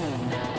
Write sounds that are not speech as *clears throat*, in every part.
Hola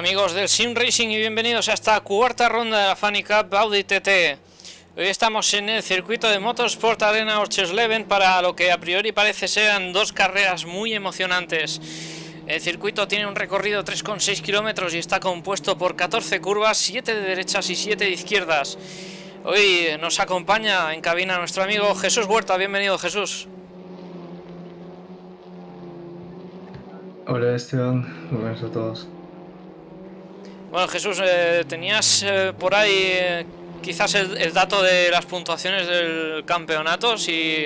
amigos del Sim Racing y bienvenidos a esta cuarta ronda de la Funny Cup Audi TT. Hoy estamos en el circuito de Motorsport Arena Orchesleben para lo que a priori parece ser dos carreras muy emocionantes. El circuito tiene un recorrido 3,6 kilómetros y está compuesto por 14 curvas, 7 de derechas y 7 de izquierdas. Hoy nos acompaña en cabina nuestro amigo Jesús Huerta. Bienvenido Jesús. Hola Esteban, buenas a todos. Bueno, Jesús, eh, tenías eh, por ahí eh, quizás el, dato de las puntuaciones del campeonato, si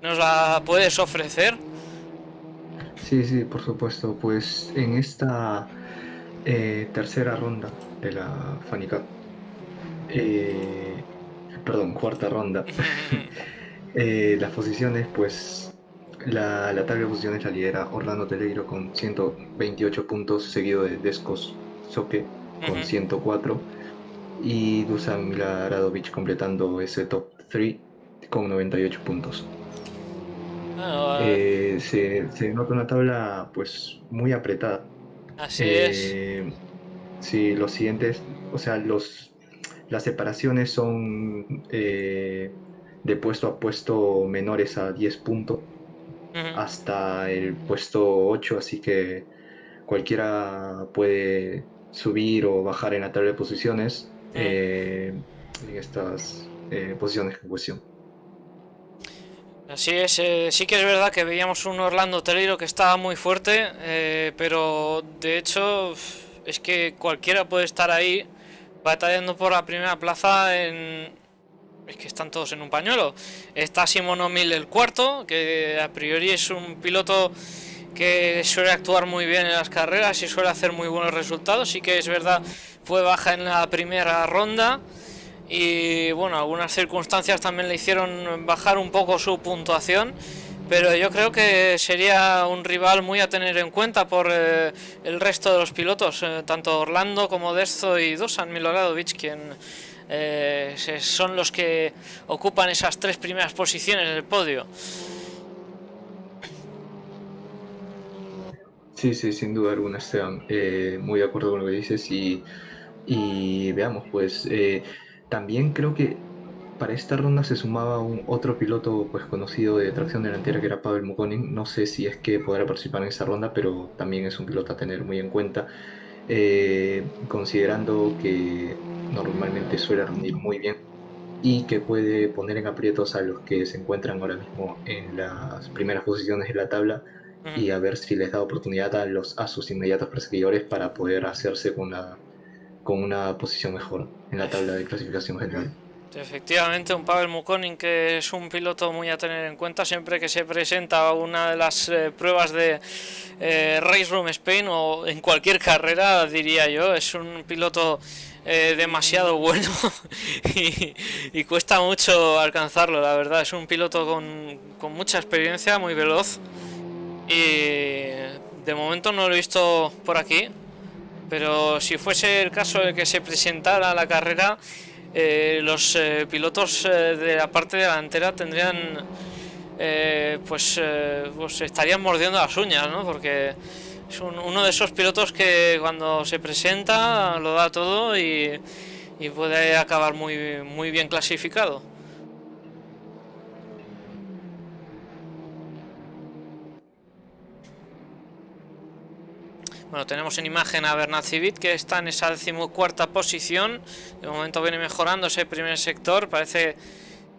nos la puedes ofrecer. Sí, sí, por supuesto. Pues en esta tercera ronda de la Funny Cup, perdón, cuarta ronda, *laughs* las posiciones, pues la, la tabla de posiciones la lidera Orlando Teleiro con 128 puntos, seguido de Descos Soke con 104 y Dusan Milaradovich completando ese top 3 con 98 puntos. Ah, eh, se, nota una tabla pues muy apretada. Así es. Eh, sí, los siguientes, o sea, los las separaciones son eh, de puesto a puesto menores a 10 puntos hasta el puesto 8, así que cualquiera puede subir o bajar en la tabla de posiciones eh, en estas eh, posiciones en cuestión. Así es, eh, sí que es verdad que veíamos un Orlando Teleiro que estaba muy fuerte, pero de hecho es que cualquiera puede estar ahí batallando por la primera plaza en... Es que están todos en un pañuelo. Está Simon O'Mill el cuarto, que a priori es un piloto que suele actuar muy bien en las carreras y suele hacer muy buenos resultados. Sí que es verdad, fue baja en la primera ronda y bueno, algunas circunstancias también le hicieron bajar un poco su puntuación. Pero yo creo que sería un rival muy a tener en cuenta por eh, el resto de los pilotos, eh, tanto Orlando como Desto y Dusan Miloradovic, quien eh, son los que ocupan esas tres primeras posiciones del podio. Sí, sí, sin duda alguna, Esteban. Eh, muy de acuerdo con lo que dices y, y veamos, pues eh, también creo que para esta ronda se sumaba un otro piloto pues conocido de tracción delantera que era Pavel Mukonin. No sé si es que podrá participar en esta ronda, pero también es un piloto a tener muy en cuenta, eh, considerando que normalmente suele rendir muy bien y que puede poner en aprietos a los que se encuentran ahora mismo en las primeras posiciones de la tabla y a ver si les da oportunidad a, los, a sus inmediatos perseguidores para poder hacerse con una, con una posición mejor en la tabla de clasificación general. Efectivamente, un Pavel Mukonin que es un piloto muy a tener en cuenta siempre que se presenta a una de las eh, pruebas de eh, Race Room Spain o en cualquier carrera, diría yo. Es un piloto eh, demasiado bueno *laughs* y, y, cuesta mucho alcanzarlo, la verdad. Es un piloto con, con mucha experiencia, muy veloz y de momento no lo he visto por aquí, pero si fuese el caso de que se presentara la carrera, eh, los eh, pilotos eh, de la parte delantera tendrían, pues, pues estarían mordiendo las uñas, ¿no? Porque es uno de esos pilotos que cuando se presenta lo da todo y, y puede acabar muy, muy bien clasificado. Bueno, tenemos en imagen a Bernat Civit que está en esa decimocuarta posición. De momento viene mejorando ese primer sector. Parece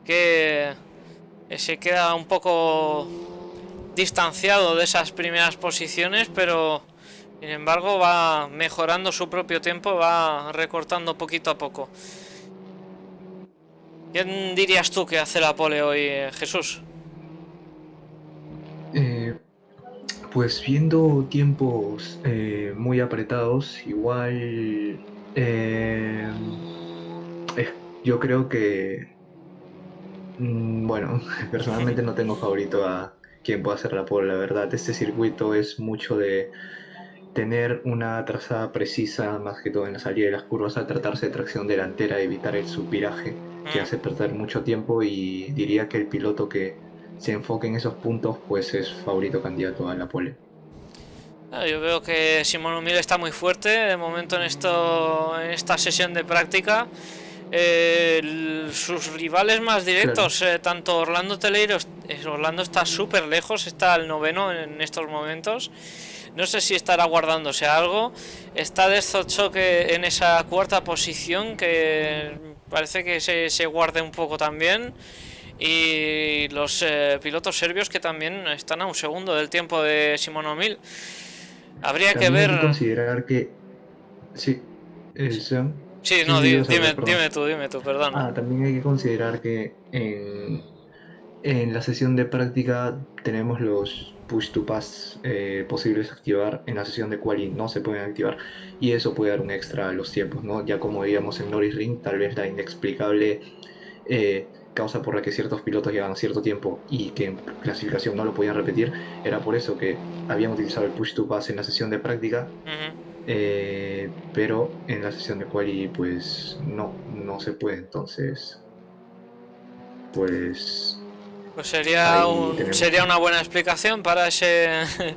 que se queda un poco distanciado de esas primeras posiciones, pero sin embargo va mejorando su propio tiempo, va recortando poquito a poco. ¿Quién dirías tú que hace la pole hoy, Jesús? Pues viendo tiempos eh, muy apretados, igual eh, yo creo que, mm, bueno, *laughs* personalmente no tengo favorito a quien pueda hacer la pole, la verdad. Este circuito es mucho de tener una trazada precisa, más que todo en la salida de las curvas, a tratarse de tracción delantera, evitar el subviraje, que mm. hace perder mucho tiempo y diría que el piloto que se enfoque en esos puntos, pues es favorito candidato a la pole. Ah, yo veo que Simón Humil está muy fuerte de momento en, esto, en esta sesión de práctica. Eh, sus rivales más directos, eh, tanto Orlando Teleiro, Orlando está súper lejos, está al noveno en estos momentos. No sé si estará guardándose algo. Está que en esa cuarta posición, que parece que se, se guarde un poco también y los eh, pilotos serbios que también están a un segundo del tiempo de Simón O'Mill. Habría que ver. Hay que considerar que. Sí, Sí, no, dime, dime, tú, dime tú, perdón. Ah, también hay que considerar que en, en la sesión de práctica tenemos los push to pass eh, posibles activar. En la sesión de quali no se pueden activar y eso puede dar un extra a los tiempos, ¿no? Ya como digamos en Norris Ring, tal vez la inexplicable. Eh, causa por la que ciertos pilotos llevan cierto tiempo y que en clasificación no lo podían repetir, era por eso que habían utilizado el push to pass en la sesión de práctica, eh, pero en la sesión de quali pues no, no se puede, entonces pues... Pues sería, sería una buena explicación para ese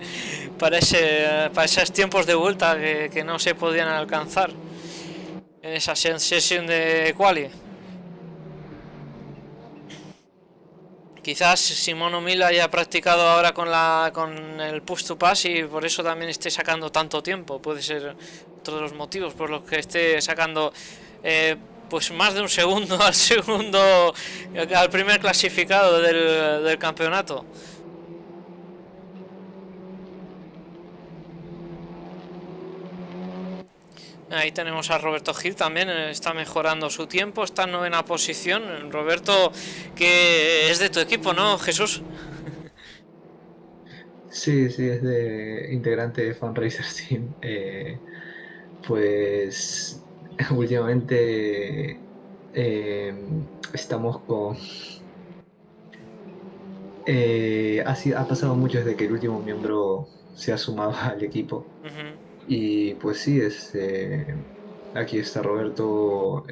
*laughs* para ese para esos tiempos de vuelta que, que no se podían alcanzar en esa sesión de quali. Quizás Simón O'Mill haya practicado ahora con, la, con el push to pass y por eso también esté sacando tanto tiempo. Puede ser otro de los motivos por los que esté sacando eh, pues más de un segundo *laughs* al segundo, al primer clasificado del campeonato. Ahí tenemos a Roberto Gil también, eh, está mejorando su tiempo, está en novena posición. Roberto, que es de tu equipo, ¿no, Jesús? *laughs* Sí, sí, es de integrante de Fundraiser Team. Eh, pues *laughs* últimamente eh, estamos con... Eh, ha, ha, pasado mucho desde que el último miembro se ha sumado al equipo. Y pues sí, es, aquí está Roberto.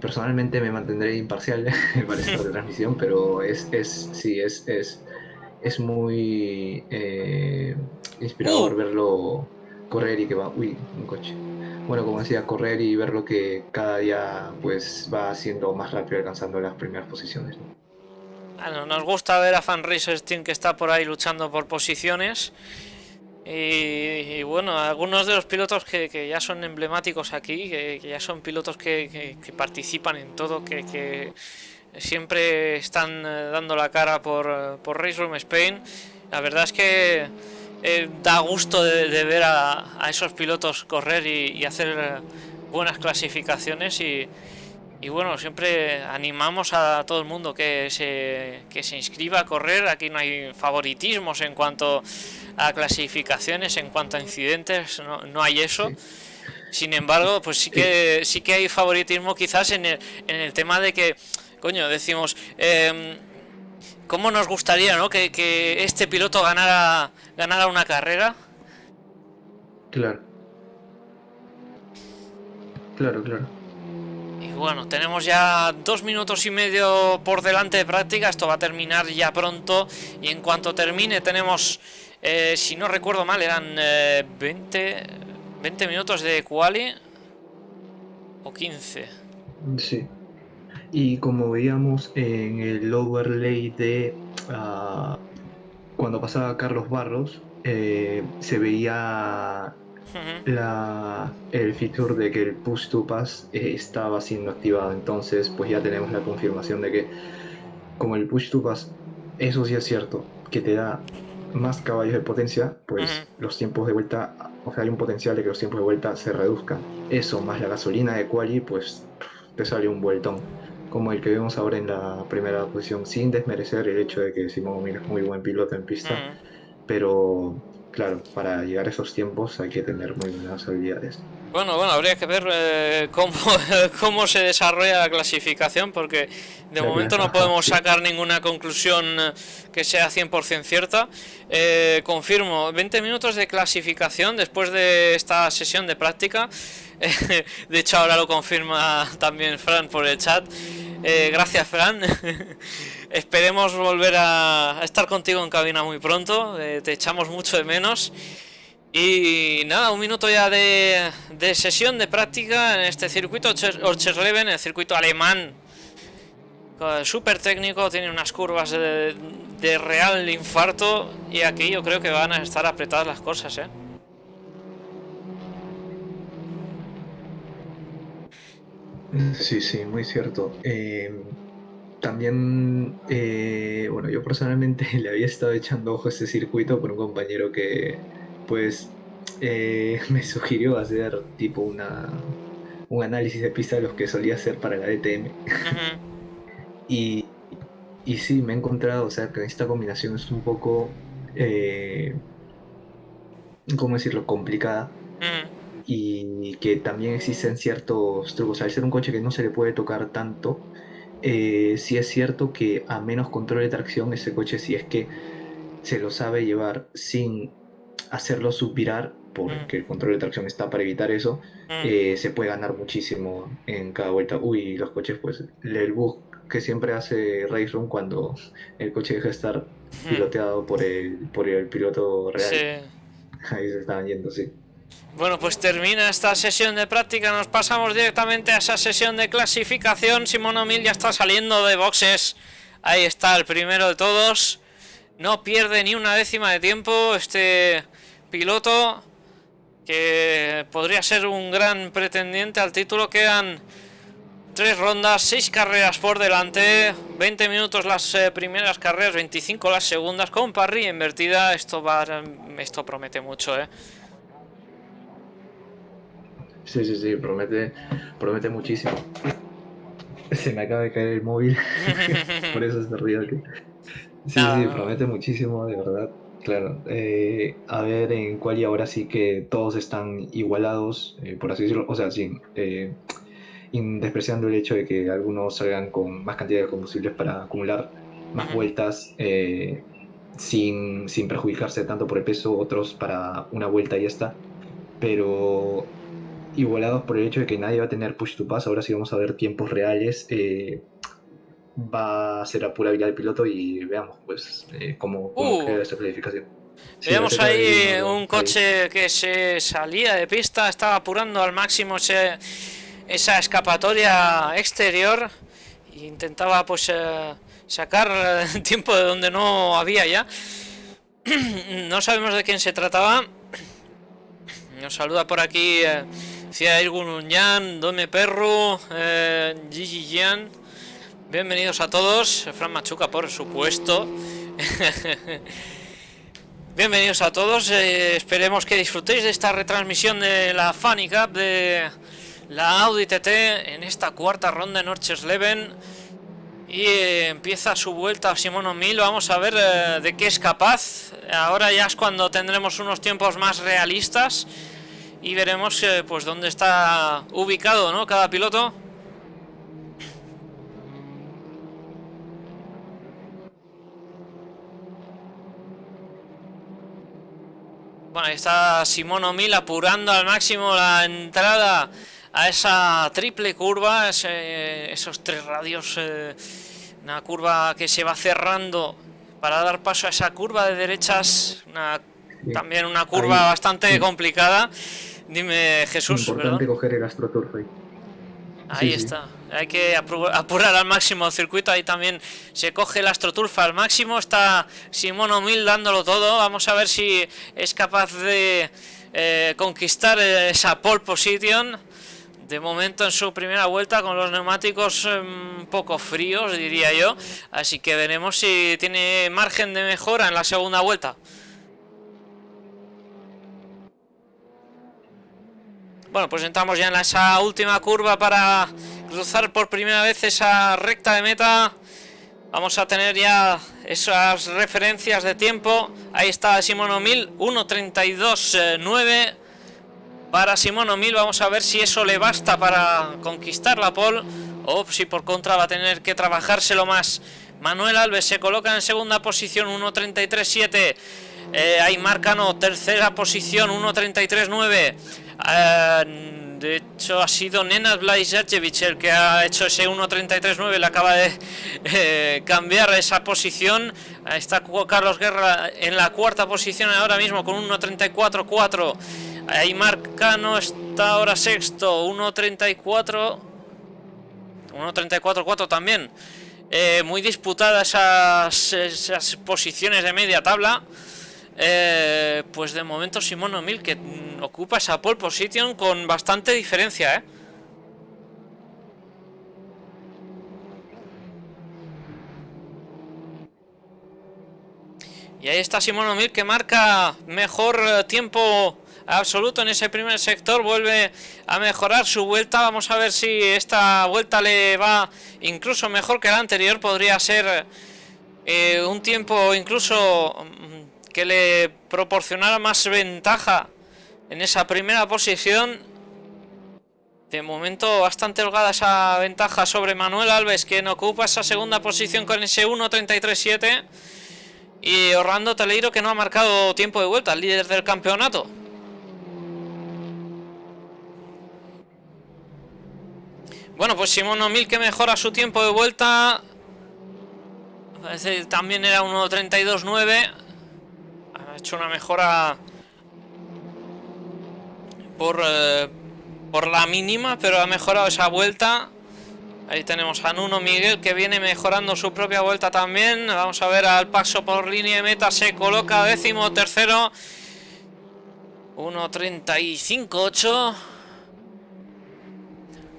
personalmente me mantendré imparcial *laughs* para esta transmisión, pero es, es sí, es, es es muy eh, inspirador uh. verlo correr y que va, uy, un coche. Bueno, como decía, correr y verlo que cada día pues va haciendo más rápido alcanzando las primeras posiciones. Bueno, nos gusta ver a Fan Racers Team que está por ahí luchando por posiciones. Y, bueno, algunos de los pilotos que, ya son emblemáticos aquí, que, ya son pilotos que, participan en todo, que siempre están eh, dando la cara por, eh, por Race Room Spain. La verdad es que eh, da gusto de, ver a, esos pilotos correr y, hacer buenas clasificaciones y, bueno, siempre animamos a todo el mundo que se, que se inscriba a correr. Aquí no hay favoritismos en cuanto a clasificaciones, en cuanto a incidentes, no, hay eso. Sin embargo, pues sí que sí que hay favoritismo quizás en el, en el tema de que coño, decimos, eh, ¿cómo nos gustaría ¿no? que, este piloto ganara, ganara una carrera? Claro. Claro, claro. Bueno, tenemos ya dos minutos y medio por delante de práctica. Esto va a terminar ya pronto. Y en cuanto termine, tenemos, eh, si no recuerdo mal, eran 20, 20 minutos de quali o 15. Sí. Y como veíamos en el overlay de uh, cuando pasaba Carlos Barros, eh, se veía la, el feature de que el push to pass eh, estaba siendo activado. Entonces, pues ya tenemos la confirmación de que, como el push to pass, eso sí es cierto, que te da más caballos de potencia, pues los tiempos de vuelta, o sea, hay un potencial de que los tiempos de vuelta se reduzcan. Eso más la gasolina de quali, pues te sale un vueltón como el que vemos ahora en la primera posición, sin desmerecer el hecho de que Simón Miller es muy buen piloto en pista, pero claro, para llegar a esos tiempos hay que tener muy buenas habilidades. Bueno, bueno, habría que ver eh, cómo, *laughs* cómo se desarrolla la clasificación, porque de momento no podemos sacar ninguna conclusión que sea 100% cierta. Eh, confirmo, 20 minutos de clasificación después de esta sesión de práctica. *laughs* de hecho, ahora lo confirma también Fran por el chat. Eh, gracias, Fran. *laughs* Esperemos volver a, estar contigo en cabina muy pronto. Eh, te echamos mucho de menos. Y nada, un minuto ya de, sesión de práctica en este circuito Orchersleben, el circuito alemán. Súper técnico, tiene unas curvas de real infarto. Y aquí yo creo que van a estar apretadas las cosas, ¿eh? Sí, sí, muy cierto. Eh, también, eh, bueno, yo personalmente *laughs* le había estado echando ojo a este circuito por un compañero que, pues, eh, *laughs* me sugirió hacer tipo una, un análisis de pista de los que solía hacer para la DTM. *laughs* y, y sí, me he encontrado, o sea, que esta combinación es un poco, ¿cómo decirlo?, complicada y que también existen ciertos trucos. Al ser un coche que no se le puede tocar tanto, eh, sí es cierto que a menos control de tracción ese coche si es que se lo sabe llevar sin hacerlo suspirar, porque el control de tracción está para evitar eso, eh, se puede ganar muchísimo en cada vuelta. Uy, los coches, pues el bug que siempre hace Race Room cuando el coche deja de estar piloteado por el, por el piloto real. Ahí se estaban yendo, sí. Bueno, pues termina esta sesión de práctica, nos pasamos directamente a esa sesión de clasificación. Simón O'Mill ya está saliendo de boxes. Ahí está el primero de todos. No pierde ni una décima de tiempo este piloto que podría ser un gran pretendiente al título. Quedan tres rondas, seis carreras por delante, 20 minutos las eh, primeras carreras, 25 las segundas con parrilla invertida. Esto va, esto promete mucho, eh. Sí, sí, sí, promete, promete muchísimo. Se me acaba de caer el móvil, *laughs* por eso se río aquí. Sí, sí, promete muchísimo, de verdad. Claro, eh, a ver en cuál y ahora sí que todos están igualados, eh, por así decirlo, o sea, sin, eh, despreciando el hecho de que algunos salgan con más cantidad de combustibles para acumular más vueltas sin, sin perjudicarse tanto por el peso, otros para una vuelta y ya está, pero igualados por el hecho de que nadie va a tener push to pass, ahora sí vamos a ver tiempos reales va a ser a pura habilidad del piloto y veamos pues eh, cómo, cómo uh. esa planificación. Veamos ahí un coche que se salía de pista, estaba apurando al máximo esa escapatoria exterior e intentaba pues eh, sacar *laughs* tiempo de donde no había ya. *clears throat* no sabemos de quién se trataba. Nos saluda por aquí eh, Cia Yan, Dome Perro, eh, Gigi. Bienvenidos a todos, Fran Machuca por supuesto. *laughs* Bienvenidos a todos, eh, esperemos que disfrutéis de esta retransmisión de la Funny Cup de la Audi TT en esta cuarta ronda en Leven y eh, empieza su vuelta a Simón Mil, vamos a ver eh, de qué es capaz. Ahora ya es cuando tendremos unos tiempos más realistas y veremos pues dónde está ubicado ¿no? cada piloto. Bueno, ahí está Simón O'Mil apurando al máximo la entrada a esa triple curva, esos tres radios, eh, una curva que se va cerrando para dar paso a esa curva de derechas, también una curva bastante complicada. Dime Jesús. Importante coger el Ahí está. Hay que apurar al máximo el circuito. Ahí también se coge el AstroTurf al máximo. Está Simón O'Mil dándolo todo. Vamos a ver si es capaz de eh, conquistar esa pole position. De momento en su primera vuelta con los neumáticos un em, poco fríos, diría yo. Así que veremos si tiene margen de mejora en la segunda vuelta. Bueno, pues entramos ya en esa última curva para cruzar por primera vez esa recta de meta. Vamos a tener ya esas referencias de tiempo. Ahí está Simón O'Mil, 1.32.9 para Simón O'Mil. Vamos a ver si eso le basta para conquistar la pole o si por contra va a tener que trabajárselo más. Manuel Alves se coloca en segunda posición, 1.33.7. Eh, ahí Marcano, tercera posición, 1.33.9. Eh, de hecho, ha sido Nenad Blajevich el que ha hecho ese 1.33.9. Le acaba de eh, cambiar esa posición. Está Carlos Guerra en la cuarta posición ahora mismo con 1.34.4. Ahí Marcano está ahora sexto, 1.34. 1.34.4 también. Eh, muy disputadas esas posiciones de media tabla. Eh, pues de momento Simón O'Mil que mm, ocupa esa pole position con bastante diferencia, ¿eh? Y ahí está Simón O'Mil que marca mejor eh, tiempo absoluto en ese primer sector. Vuelve a mejorar su vuelta. Vamos a ver si esta vuelta le va incluso mejor que la anterior. Podría ser eh, un tiempo incluso que le proporcionara más ventaja en esa primera posición. De momento bastante holgada esa ventaja sobre Manuel Alves, quien ocupa esa segunda posición con ese 1.33.7. Y Orlando Teleiro, que no ha marcado tiempo de vuelta, el líder del campeonato. Bueno, pues Simón O'Mil que mejora su tiempo de vuelta. también era 1.32.9 ha hecho una mejora por, eh, por la mínima, pero ha mejorado esa vuelta. Ahí tenemos a Nuno Miguel que viene mejorando su propia vuelta también. Vamos a ver al paso por línea de meta. Se coloca décimo tercero. 1.35.8.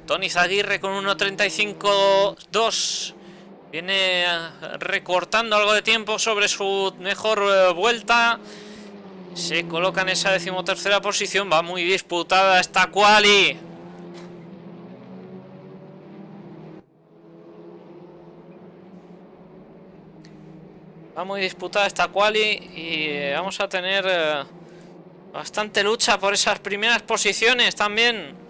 Tony Zaguirre con 1.35.2. Viene eh, recortando algo de tiempo sobre su mejor eh, vuelta. Se coloca en esa decimotercera posición. Va muy disputada esta quali. Va muy disputada esta quali y eh, vamos a tener bastante lucha por esas primeras posiciones también.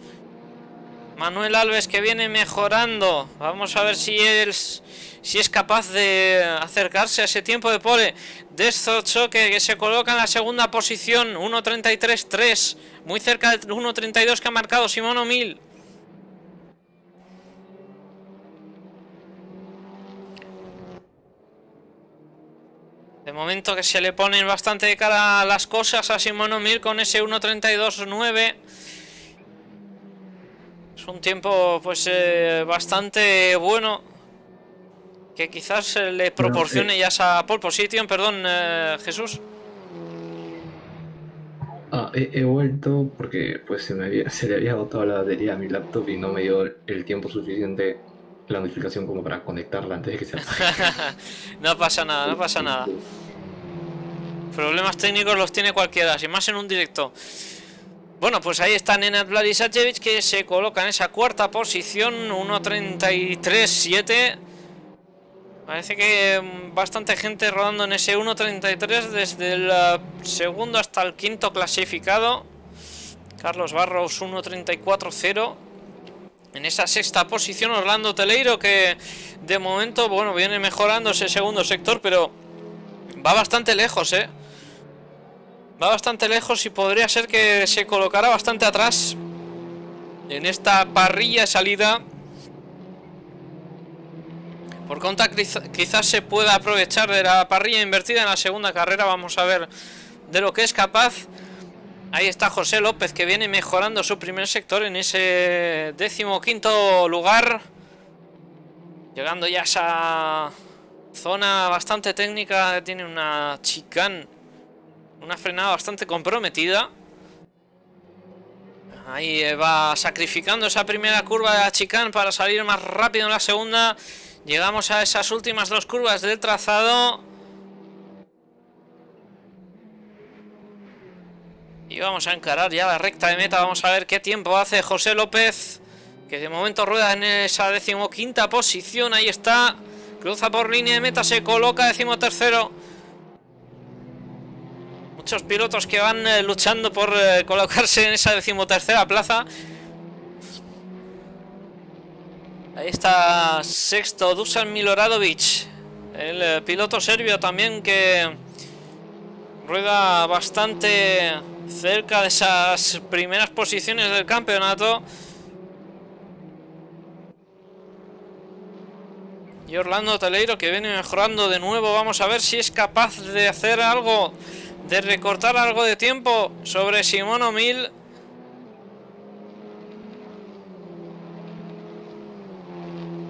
Manuel Alves que viene mejorando. Vamos a ver si es, si es capaz de acercarse a ese tiempo de pole. Desto Choque que se coloca en la segunda posición. 1.33.3. Muy cerca del 1.32 que ha marcado Simón O'Mil. De momento que se le ponen bastante de cara las cosas a Simón O'Mil con ese 1.32.9. Es un tiempo pues eh, bastante bueno que quizás le proporcione ya esa pole position, perdón eh, Jesús. Ah, he, vuelto porque pues se, me había, se le había agotado la batería a mi laptop y no me dio el tiempo suficiente la notificación como para conectarla antes de que se *laughs* no pasa nada, no pasa nada. Problemas técnicos los tiene cualquiera, sin más en un directo. Bueno, pues ahí está Nenad Vladisajevic que se coloca en esa cuarta posición, 1.33.7. Parece que mm, bastante gente rodando en ese 1.33 desde el eh, segundo hasta el quinto clasificado. Carlos Barros 1.34.0. En esa sexta posición Orlando Teleiro que de momento, bueno, viene mejorando ese segundo sector, pero va bastante lejos, ¿eh? Va bastante lejos y podría ser que se colocara bastante atrás en esta parrilla de salida. Por conta quizás se pueda aprovechar de la parrilla invertida en la segunda carrera. Vamos a ver de lo que es capaz. Ahí está José López que viene mejorando su primer sector en ese décimo quinto lugar. Llegando ya a esa zona bastante técnica. Tiene una chicane una frenada bastante comprometida. Ahí va sacrificando esa primera curva de la chicane para salir más rápido en la segunda. Llegamos a esas últimas dos curvas del trazado. Y vamos a encarar ya la recta de meta. Vamos a ver qué tiempo hace José López. Que de momento rueda en esa decimoquinta posición. Ahí está. Cruza por línea de meta. Se coloca decimotercero. Muchos pilotos que van eh, luchando por eh, colocarse en esa decimotercera plaza. Ahí está sexto Dusan Miloradovic. El eh, piloto serbio también que rueda bastante cerca de esas primeras posiciones del campeonato. Y Orlando Teleiro que viene mejorando de nuevo. Vamos a ver si es capaz de hacer algo de recortar algo de tiempo sobre Simón O'Mil.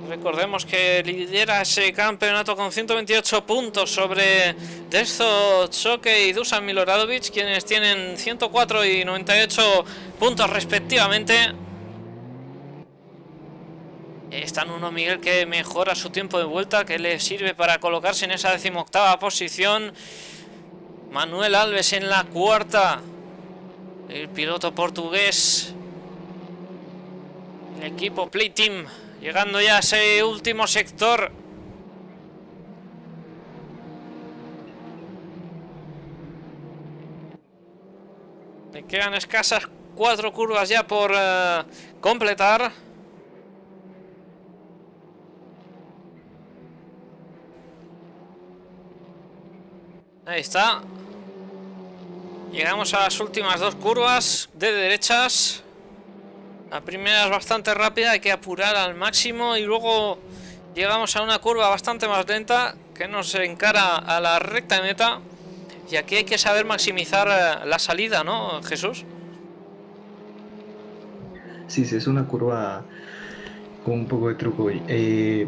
Recordemos que lidera ese campeonato con 128 puntos sobre Desto Choque y Dusan Miloradovic, quienes tienen 104 y 98 puntos respectivamente. Está uno Miguel que mejora su tiempo de vuelta, que le sirve para colocarse en esa decimoctava posición. Manuel Alves en la cuarta. El piloto portugués. El equipo Play Team. Llegando ya a ese último sector. Le quedan escasas cuatro curvas ya por eh, completar. Ahí está. Llegamos a las últimas dos curvas de derechas. La primera es bastante rápida, hay que apurar al máximo y luego llegamos a una curva bastante más lenta que nos encara a la recta meta. Y aquí hay que saber maximizar eh, la salida, ¿no, Jesús? Sí, sí, es una curva con un poco de truco. Eh,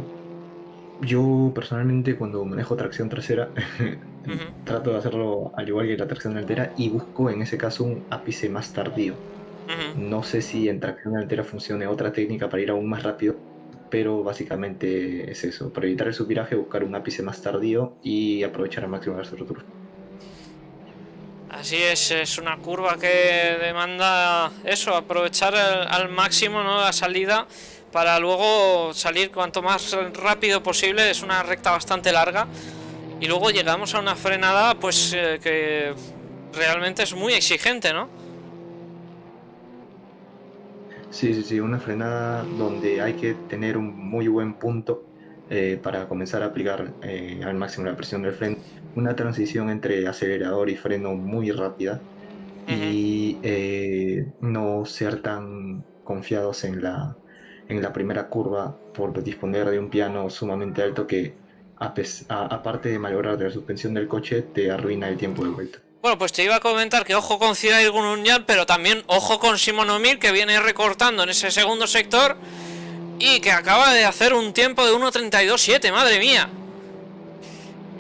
yo personalmente cuando manejo tracción trasera *laughs* trato de hacerlo al igual que la tracción delantera y busco en ese caso un ápice más tardío. No sé si en tracción delantera funcione otra técnica para ir aún más rápido, pero básicamente es eso, para evitar el subviraje buscar un ápice más tardío y aprovechar al máximo el rotura. Así es, es una curva que demanda eso, aprovechar al máximo ¿no? la salida para luego salir cuanto más rápido posible, es una recta bastante larga y luego llegamos a una frenada pues eh, que realmente es muy exigente, ¿no? Sí, sí, sí, una frenada donde hay que tener un muy buen punto eh, para comenzar a aplicar eh, al máximo la presión del freno. Una transición entre acelerador y freno muy rápida y eh, no ser tan confiados en la, en la primera curva por disponer de un piano sumamente alto que aparte de malograr la suspensión del coche te arruina el tiempo de vuelta. Bueno, pues te iba a comentar que ojo con Gununyan, pero también ojo con Simon O'Mir, que viene recortando en ese segundo sector y que acaba de hacer un tiempo de 1.32.7, madre mía.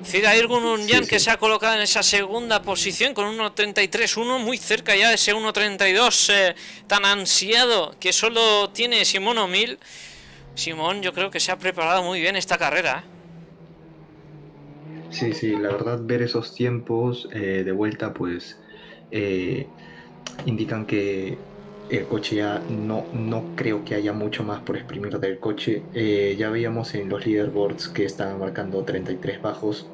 Cirair Gununyan que se ha colocado en esa segunda posición con 1.33.1, muy cerca ya de ese 1.32 eh, tan ansiado que solo tiene Simón O'Mil. Simón yo creo que se ha preparado muy bien esta carrera. ¿eh? Sí, sí, la verdad ver esos tiempos eh, de vuelta pues eh, indican que el coche ya no, no creo que haya mucho más por exprimir del coche. Eh, ya veíamos en los leaderboards que estaban marcando 33 bajos.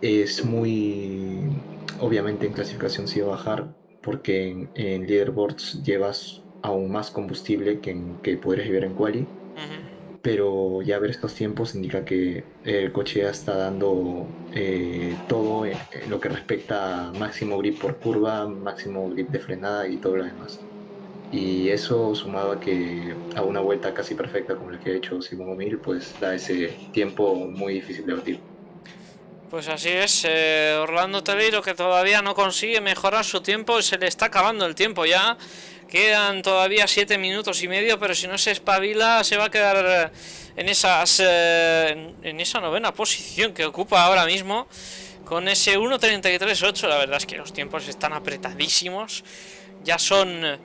es muy... Obviamente en clasificación sí va a bajar porque en, leaderboards llevas aún más combustible que, en, que podrías llevar en quali pero ya ver estos tiempos indica que el coche ya está dando eh, todo en lo que respecta a máximo grip por curva, máximo grip de frenada y todo lo demás. Y eso sumado a que a una vuelta casi perfecta como la que ha hecho Simón Mil, pues da ese tiempo muy difícil de batir. Pues así es, eh, Orlando Teleiro que todavía no consigue mejorar su tiempo, se le está acabando el tiempo ya. Quedan todavía 7 minutos y medio, pero si no se espabila se va a quedar eh, en, esas, eh, en esa novena posición que ocupa ahora mismo. Con ese 1.33.8, la verdad es que los tiempos están apretadísimos. Ya son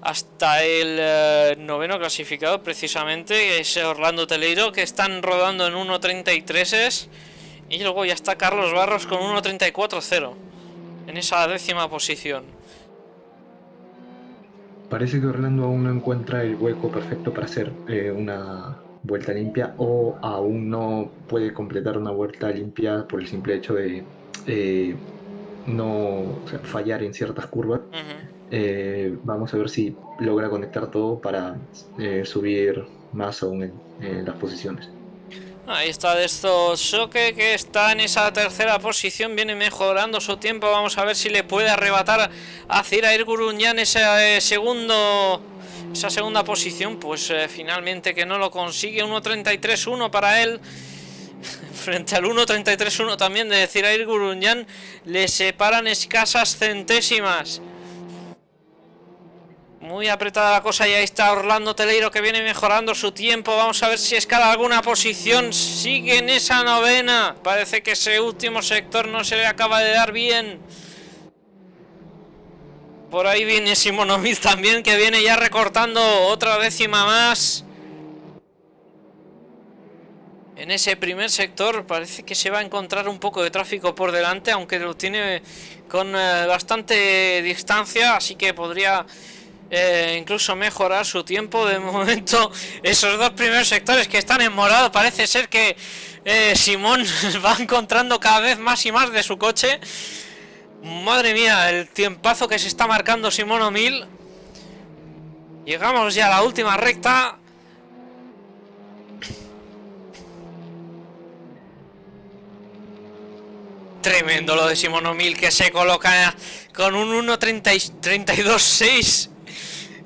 hasta el noveno clasificado precisamente, es Orlando Teleiro, que están rodando en 1.33 y luego ya está Carlos Barros con 1.34.0 en esa décima posición. Parece que Orlando aún no encuentra el hueco perfecto para hacer eh, una vuelta limpia o aún no puede completar una vuelta limpia por el simple hecho de eh, no fallar en ciertas curvas. Eh, vamos a ver si logra conectar todo para subir más aún en las posiciones. Ahí está de estos Shoke que está en esa tercera posición, viene mejorando su tiempo. Vamos a ver si le puede arrebatar a Cirair Gurunyan ese eh, segundo, esa segunda posición. Pues eh, finalmente que no lo consigue. 1.33.1 para él. *laughs* Frente al 1.33.1 también de Cirair Gurunyan le separan escasas centésimas. Muy apretada la cosa y ahí está Orlando Teleiro que viene mejorando su tiempo. Vamos a ver si escala alguna posición. Sigue en esa novena. Parece que ese último sector no se le acaba de dar bien. Por ahí viene Simonovic también que viene ya recortando otra décima más. En ese primer sector parece que se va a encontrar un poco de tráfico por delante, aunque lo tiene con eh, bastante distancia, así que podría eh, incluso mejorar su tiempo. De momento, *laughs* esos dos primeros sectores que están en morado, parece ser que eh, Simón *laughs* va encontrando cada vez más y más de su coche. Madre mía, el tiempazo que se está marcando Simón O'Mil. Llegamos ya a la última recta. Tremendo lo de Simón O'Mil que se coloca con un 1.32.6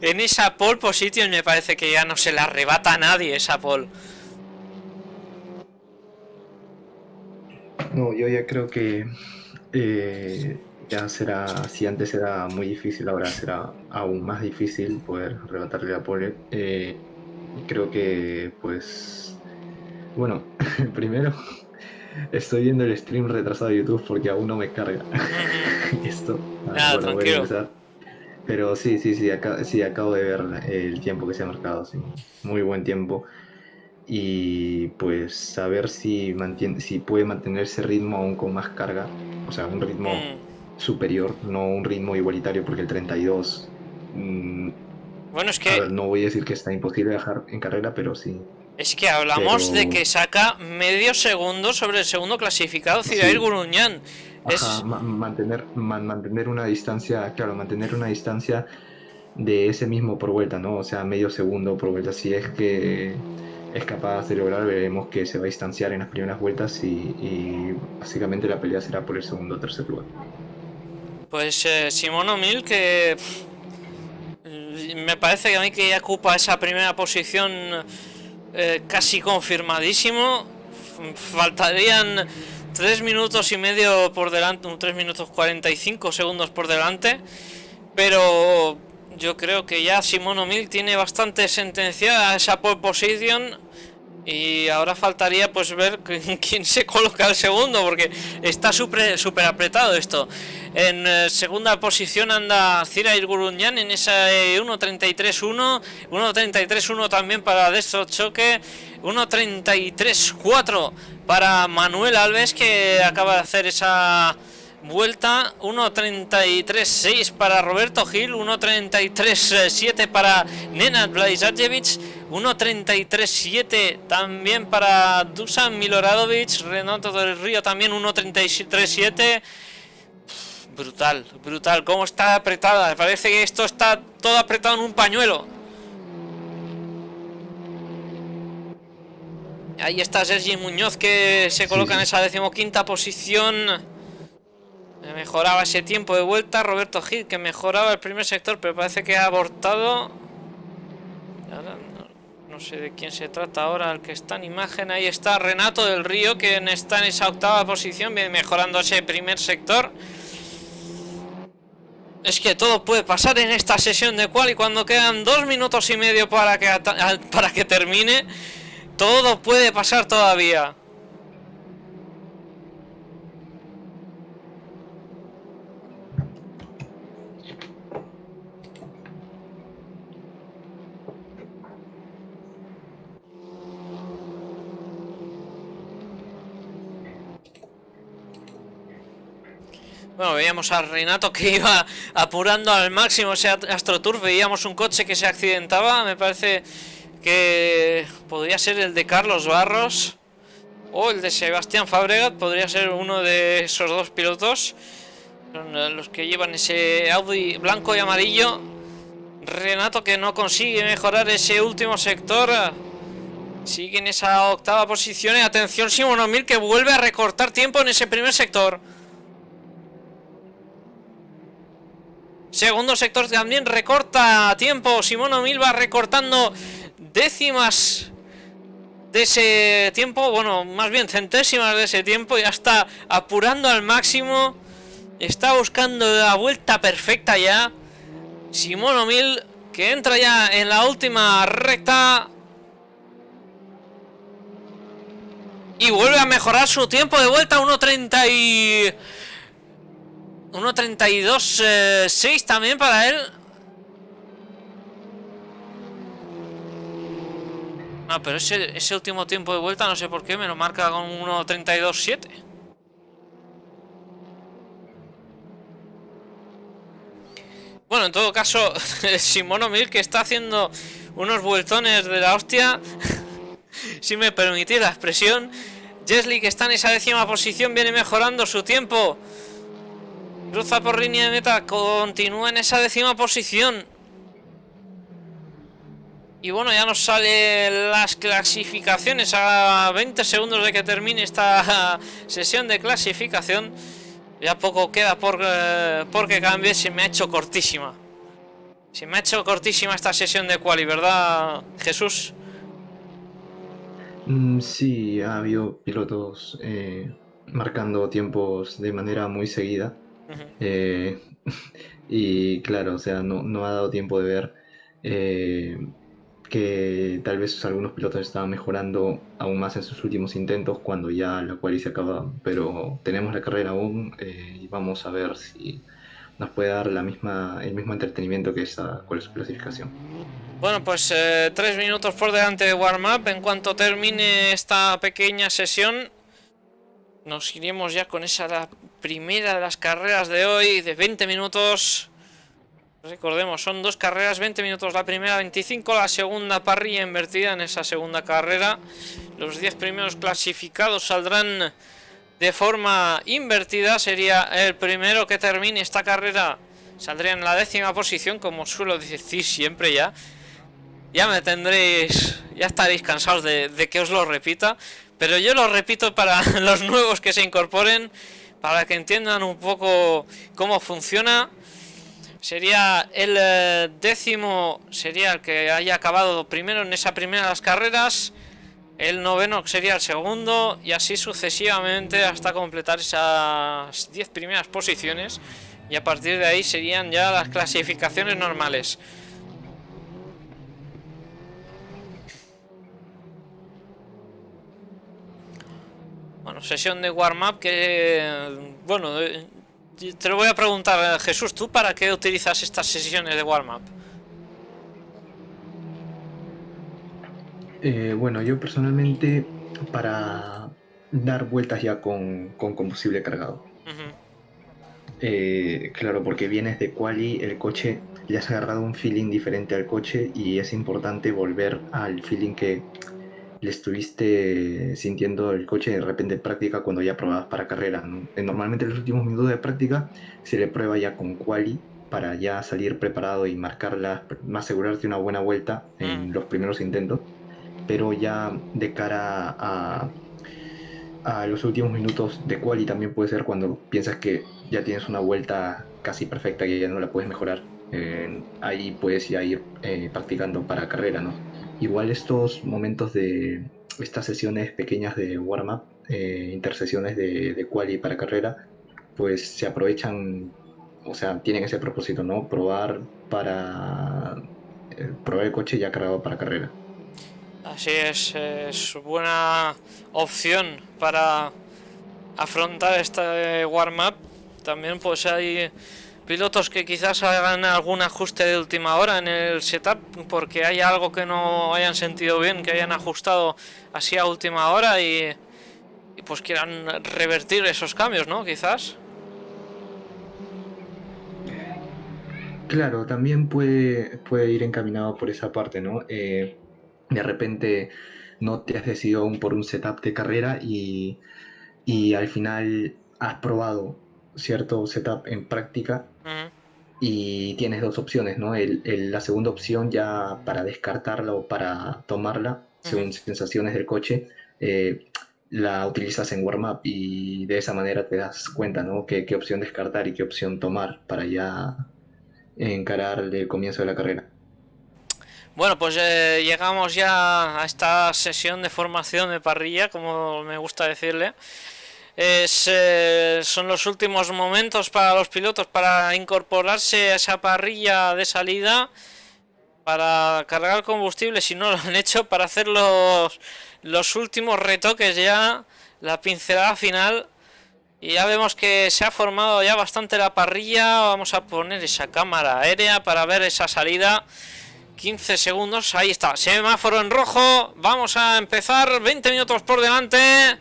en esa pole position me parece que ya no se la arrebata a nadie esa pole. No, yo ya creo que eh, ya será, si antes era muy difícil, ahora será aún más difícil poder arrebatarle la pole. Eh, creo que, pues, bueno, *laughs* primero estoy viendo el stream retrasado de YouTube porque aún no me carga *laughs* esto. Nada, tranquilo. Pero sí, sí, sí, sí, acabo de ver el tiempo que se ha marcado, sí. Muy buen tiempo. Y pues saber si, mantiene, si puede mantener ese ritmo aún con más carga. O sea, un ritmo mm. superior, no un ritmo igualitario, porque el 32... Mm, bueno, es que... no voy a decir que está imposible dejar en carrera, pero sí. Es que hablamos de que saca medio segundo sobre el segundo clasificado, Cirair Guruñán. Es... mantener, mantener una distancia, claro, mantener una distancia de ese mismo por vuelta, ¿no? O sea, medio segundo por vuelta. Si es que es capaz de lograr, veremos que se va a distanciar en las primeras vueltas y, básicamente la pelea será por el segundo o tercer lugar. Pues eh, Simón O'Mill que me parece que a mí que ya ocupa esa primera posición eh, casi confirmadísimo. Faltarían 3 minutos y medio por delante, 3 minutos 45 segundos por delante. Pero yo creo que ya Simón O'Mill tiene bastante sentenciada esa pole position y ahora faltaría pues ver quién *laughs* se coloca el segundo, porque está súper super apretado esto. En eh, segunda posición anda Cira Irguruñán en esa 1.33.1, eh, 1.33.1 también para Destro Choque, 1.33.4 para Manuel Alves que acaba de hacer esa vuelta 1.33.6 para Roberto Gil 1.33.7 para Nenad Blajzajevic 1.33.7 también para Dusan Miloradovic Renato del Río también 1.33.7 brutal, brutal cómo está apretada, parece que esto está todo apretado en un pañuelo ahí está Sergi Muñoz que se coloca en esa decimoquinta posición Mejoraba ese tiempo de vuelta. Roberto Gil que mejoraba el primer sector, pero parece que ha abortado. no, sé de quién se trata ahora, el que está en imagen. Ahí está Renato del Río, que está en esa octava posición, viene mejorando ese primer sector. Es que todo puede pasar en esta sesión de cual y cuando quedan dos minutos y medio para que, para que termine, todo puede pasar todavía. Bueno, veíamos a Renato que iba apurando al máximo ese AstroTurf. Veíamos un coche que se accidentaba. Me parece que podría ser el de Carlos Barros o el de Sebastián Fabregat. Podría ser uno de esos dos pilotos. Son eh, los que llevan ese Audi blanco y amarillo. Renato que no consigue mejorar ese último sector. Sigue en esa octava posición. Y atención, Simón O'Mill que vuelve a recortar tiempo en ese primer sector. Segundo sector también recorta tiempo. Simón O'Mill va recortando décimas de ese tiempo. Bueno, más bien centésimas de ese tiempo. Ya está apurando al máximo. Está buscando la vuelta perfecta ya. Simón O'Mill que entra ya en la última recta. Y vuelve a mejorar su tiempo de vuelta. 1.30 y... 1.32.6 6 también para él. No, pero ese, ese último tiempo de vuelta no sé por qué me lo marca con 1.32.7. Bueno, en todo caso, *laughs* Simono Mil que está haciendo unos vueltones de la hostia, *laughs* si me permitís la expresión. Jesly que está en esa décima posición viene mejorando su tiempo. Cruza por línea de meta, continúa en esa décima posición. Y bueno, ya nos salen las clasificaciones a 20 segundos de que termine esta *laughs* sesión de clasificación. Ya poco queda por, eh, porque cambie, se me ha hecho cortísima. Se me ha hecho cortísima esta sesión de quali, ¿verdad, Jesús? Mm, sí, ha habido pilotos eh, marcando tiempos de manera muy seguida. Eh, *laughs* y claro, o sea, no, ha dado tiempo de ver eh, que tal vez algunos pilotos estaban mejorando aún más en sus últimos intentos cuando ya la cual se acaba. Pero tenemos la carrera aún eh, y vamos a ver si nos puede dar la misma, el mismo entretenimiento que esa cuál es su clasificación. Bueno, pues tres minutos por delante de warm-up. En cuanto termine esta pequeña sesión, nos iremos ya con esa primera de las carreras de hoy de 20 minutos. Recordemos, son dos carreras, 20 minutos la primera, 25 la segunda parrilla invertida en esa segunda carrera. Los 10 primeros clasificados saldrán de forma invertida. Sería el primero que termine esta carrera. Saldría en la décima posición, como suelo decir siempre ya. Ya me tendréis, ya estaréis cansados de, de que os lo repita. Pero yo lo repito para *laughs* los nuevos que se incorporen, para que entiendan un poco cómo funciona. Sería el eh, décimo, sería el que haya acabado primero en esa primera de las carreras. El noveno sería el segundo y así sucesivamente hasta completar esas 10 primeras posiciones. Y a partir de ahí serían ya las clasificaciones normales. Bueno, sesión de warm-up que... Bueno, te lo voy a preguntar, Jesús, ¿tú para qué utilizas estas sesiones de warm-up? Eh, bueno, yo personalmente para dar vueltas ya con, combustible cargado. Eh, claro, porque vienes de quali, el coche le has agarrado un feeling diferente al coche y es importante volver al feeling que le estuviste sintiendo el coche de repente en práctica cuando ya probabas para carrera. Eh, normalmente en los últimos minutos de práctica se le prueba ya con quali para ya salir preparado y marcarla, asegurarte una buena vuelta en mm. los primeros intentos. Pero ya de cara a, a los últimos minutos de quali también puede ser cuando piensas que ya tienes una vuelta casi perfecta y ya no la puedes mejorar. Eh, ahí puedes ya ir eh, practicando para carrera, ¿no? Igual estos momentos de estas sesiones pequeñas de warm-up, eh, intersesiones de, de quali para carrera, pues se aprovechan, o sea, tienen ese propósito, ¿no? Probar para eh, probar el coche ya cargado para carrera. Así es, es buena opción para afrontar este warm-up. También pues hay pilotos que quizás hagan algún ajuste de última hora en el setup porque hay algo que no hayan sentido bien, que hayan ajustado así a última hora y, pues quieran revertir esos cambios, ¿no? Quizás. Claro, también puede, puede ir encaminado por esa parte, ¿no? Eh, de repente no te has decidido aún por un setup de carrera y, y al final has probado cierto setup en práctica y tienes dos opciones, ¿no? El, la segunda opción ya para descartarla o para tomarla, según sensaciones del coche, eh, la utilizas en warm-up y de esa manera te das cuenta, ¿no? Qué, opción descartar y qué opción tomar para ya encarar el comienzo de la carrera. Bueno, pues eh, llegamos ya a esta sesión de formación de parrilla, como me gusta decirle. Eh, son los últimos momentos para los pilotos para incorporarse a esa parrilla de salida para cargar combustible si no lo han hecho para hacer los, los últimos retoques ya la pincelada final. Y ya vemos que se ha formado ya bastante la parrilla. Vamos a poner esa cámara aérea para ver esa salida. 15 segundos, ahí está, semáforo en rojo. Vamos a empezar, 20 minutos por delante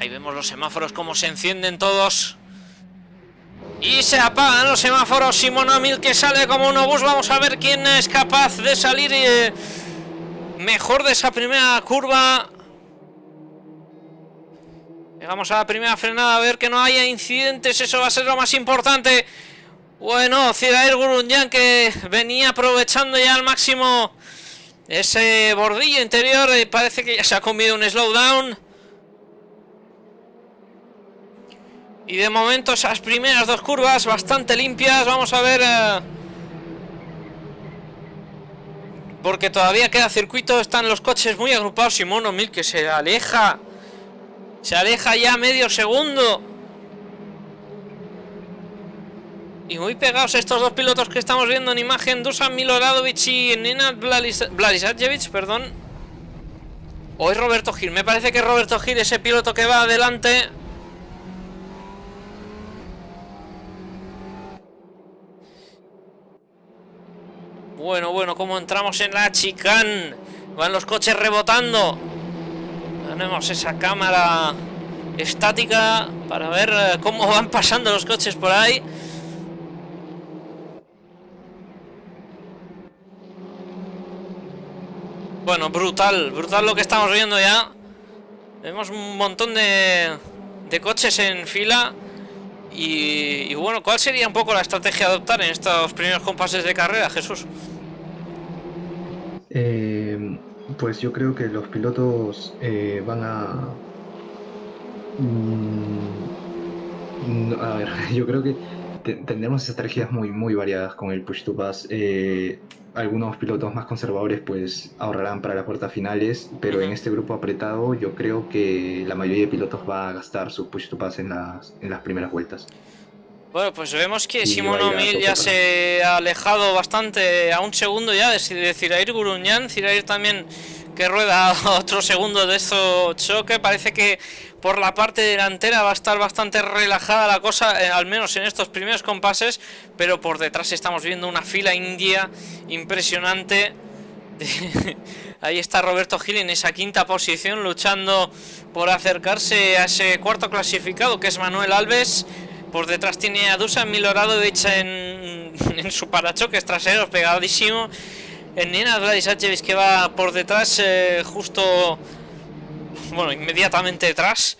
Ahí vemos los semáforos como se encienden todos. Y se apagan los semáforos. Simón Amil que sale como un obús. Vamos a ver quién es capaz de salir eh, mejor de esa primera curva. Llegamos a la primera frenada a ver que no haya incidentes. Eso va a ser lo más importante. Bueno, Cidair Gurunyan que venía aprovechando ya al máximo ese bordillo interior. Y parece que ya se ha comido un slowdown. Y de momento esas primeras dos curvas bastante limpias. Vamos a ver... Eh, porque todavía queda circuito. Están los coches muy agrupados. Simono Mil que se aleja. Se aleja ya medio segundo. Y muy pegados estos dos pilotos que estamos viendo en imagen. Dusan Miloradovic y Nenad Blalisajevich, perdón. Es Roberto Gil. Me parece que Roberto Gil ese piloto que va adelante. Bueno, bueno, como entramos en la chicán. Van los coches rebotando. Tenemos esa cámara estática para ver eh, cómo van pasando los coches por ahí. Bueno, brutal, brutal lo que estamos viendo ya. Vemos un montón de, de coches en fila. Y, bueno, ¿cuál sería un poco la estrategia a adoptar en estos primeros compases de carrera, Jesús? Eh, pues yo creo que los pilotos eh, van a... Mm, a ver, *laughs* yo creo que tendremos estrategias muy, muy variadas con el push to pass. Eh, algunos pilotos más conservadores pues ahorrarán para las puertas finales, pero en este grupo apretado yo creo que la mayoría de pilotos va a gastar su push to pass en las, en las primeras vueltas. Bueno, pues vemos que Simón O'Mill ya se ha alejado bastante a un segundo ya de, de Cirair Guruñán. Cirair también que rueda *laughs* otro segundo de eso choque. Parece que por la parte delantera va a estar bastante relajada la cosa, eh, al menos en estos primeros compases. Pero por detrás estamos viendo una fila india impresionante. *laughs* Ahí está Roberto Gil en esa quinta posición luchando por acercarse a ese cuarto clasificado que es Manuel Alves. Por detrás tiene a Dusan Miloradovic en, en su parachoques traseros pegadísimo. En Nina Vladisachevic que va por detrás, eh, justo, bueno, inmediatamente detrás.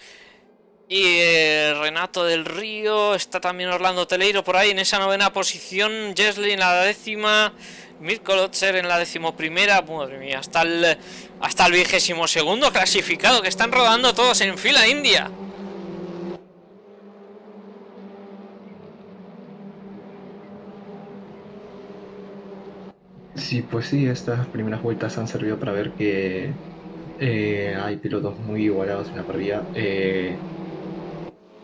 Y eh, Renato del Río, está también Orlando Teleiro por ahí en esa novena posición. Jesly en la décima, Mirko Lotzer en la decimoprimera. Madre hasta el, hasta el vigésimo segundo clasificado que están rodando todos en fila india. Sí, pues sí, estas primeras vueltas han servido para ver que eh, hay pilotos muy igualados en la parrilla. Eh,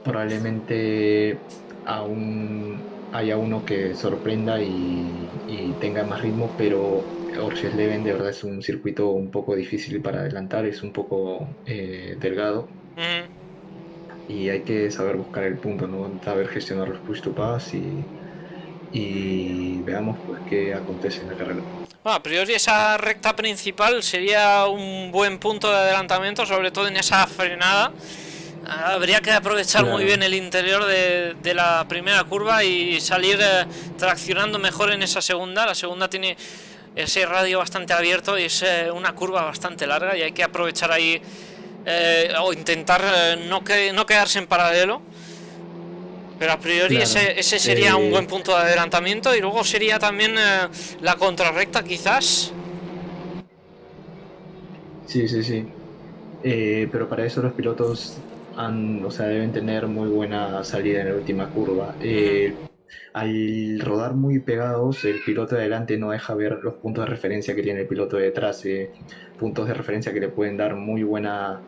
probablemente aún haya uno que sorprenda y, tenga más ritmo, pero Leven de verdad es un circuito un poco difícil para adelantar, es un poco eh, delgado. Y hay que saber buscar el punto, ¿no? saber gestionar los push to pass y y veamos pues qué acontece en la carrera. Bueno, a priori esa recta principal sería un buen punto de adelantamiento, sobre todo en esa frenada. Habría que aprovechar muy bien el interior de, la primera curva y salir eh, traccionando mejor en esa segunda. La segunda tiene ese radio bastante abierto y es eh, una curva bastante larga y hay que aprovechar ahí eh, o intentar no, que, no quedarse en paralelo pero a priori ese, ese, sería un buen eh, punto de adelantamiento y luego sería también eh, la contrarrecta quizás. Sí, sí, sí. Eh, pero para eso los pilotos han, o sea, deben tener muy buena salida en la última curva. al rodar muy pegados, el piloto de adelante no deja ver los puntos de referencia que tiene el piloto de detrás. puntos de referencia que le pueden dar muy buena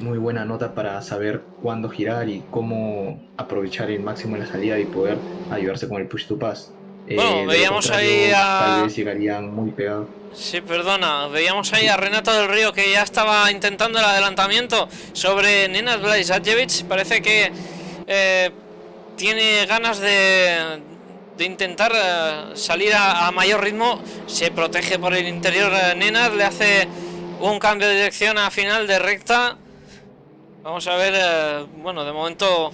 muy buena nota para saber cuándo girar y cómo aprovechar el máximo en la salida y poder ayudarse con el push to pass. Eh, bueno, veíamos ahí a... Tal vez llegarían muy pegados. Sí, perdona, veíamos ahí a Renato del Río que ya estaba intentando el adelantamiento sobre Nenas Blajevich. Parece que eh, tiene ganas de, de intentar eh, salir a, mayor ritmo. Se protege por el interior Nenas, le hace un cambio de dirección a final de recta Vamos a ver, eh, bueno, de momento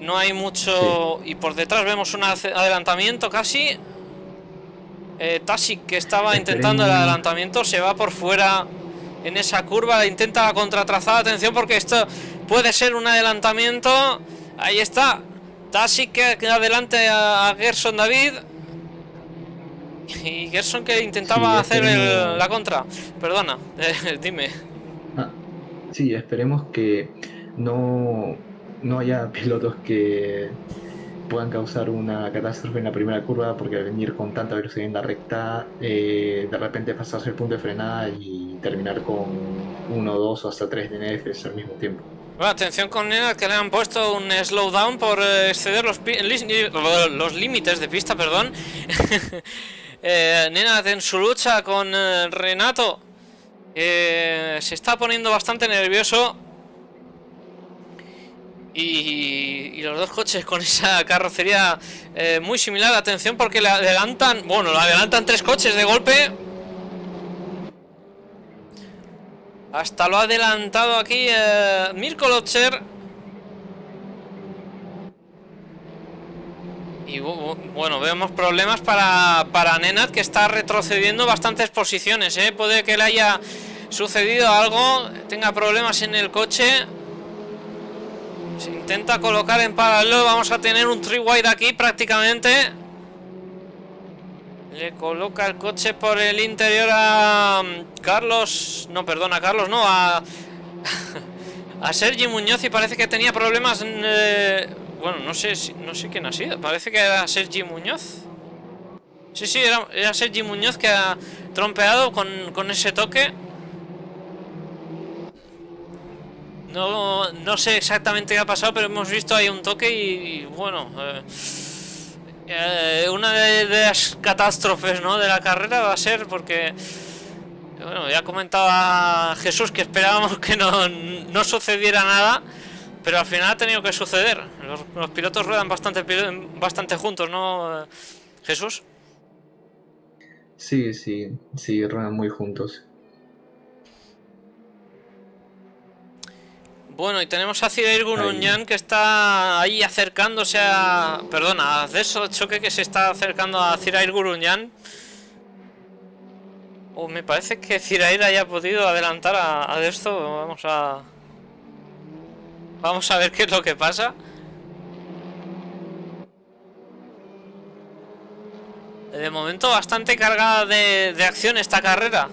no hay mucho... Y por detrás vemos un adelantamiento casi. Eh, Tasic que estaba intentando el adelantamiento se va por fuera en esa curva, intenta la contratrazada, atención porque esto puede ser un adelantamiento. Ahí está, Tasic que adelante a Gerson David. Y Gerson que intentaba hacer la contra. Perdona, *laughs* dime. Sí, esperemos que no, no haya *laughs* pilotos que puedan causar una catástrofe en la primera curva porque venir con tanta velocidad en la recta, eh, de repente pasarse el punto de frenada y terminar con uno, dos o hasta tres DNFs al mismo tiempo. Bueno, atención con Nena que le han puesto un slowdown por eh, exceder los, los límites de pista, perdón. *laughs* eh, Nena en su lucha con eh, Renato eh, se está poniendo bastante nervioso. Y, los dos coches con esa carrocería eh, muy similar. Atención porque le adelantan... Bueno, le adelantan tres coches de golpe. Hasta lo ha adelantado aquí eh, Mirko Lotcher. Y bueno, vemos problemas para, para Nenad que está retrocediendo bastantes posiciones. ¿eh? Puede que le haya sucedido algo, tenga problemas en el coche. Se intenta colocar en paralelo, vamos a tener un three wide aquí prácticamente. Le coloca el coche por el interior a mm, Carlos, no, perdona, Carlos, no, a, *laughs* a Sergi Muñoz y parece que tenía problemas, eh, bueno, no sé, no sé quién ha sido, parece que era Sergi Muñoz. Sí, sí, era, Sergi Muñoz que ha trompeado con, ese toque. No, no sé exactamente qué ha pasado, pero hemos visto ahí un toque y, bueno... Eh, eh, una de, las catástrofes ¿no? de la carrera va a ser porque bueno, ya comentaba Jesús que esperábamos *laughs* que no, sucediera nada, pero al final ha tenido que suceder. Los, pilotos ruedan bastante, bastante juntos, ¿no, Jesús? Sí, sí, sí, ruedan muy juntos. Bueno, y tenemos a Cirair Guruñán que está ahí acercándose a... Perdona, a eso Choque que se está acercando a Cirair Guruñán. Oh, me parece que Cirair haya podido adelantar a, a esto. Vamos a... Vamos a ver qué es lo que pasa. De momento bastante cargada de, de acción esta carrera.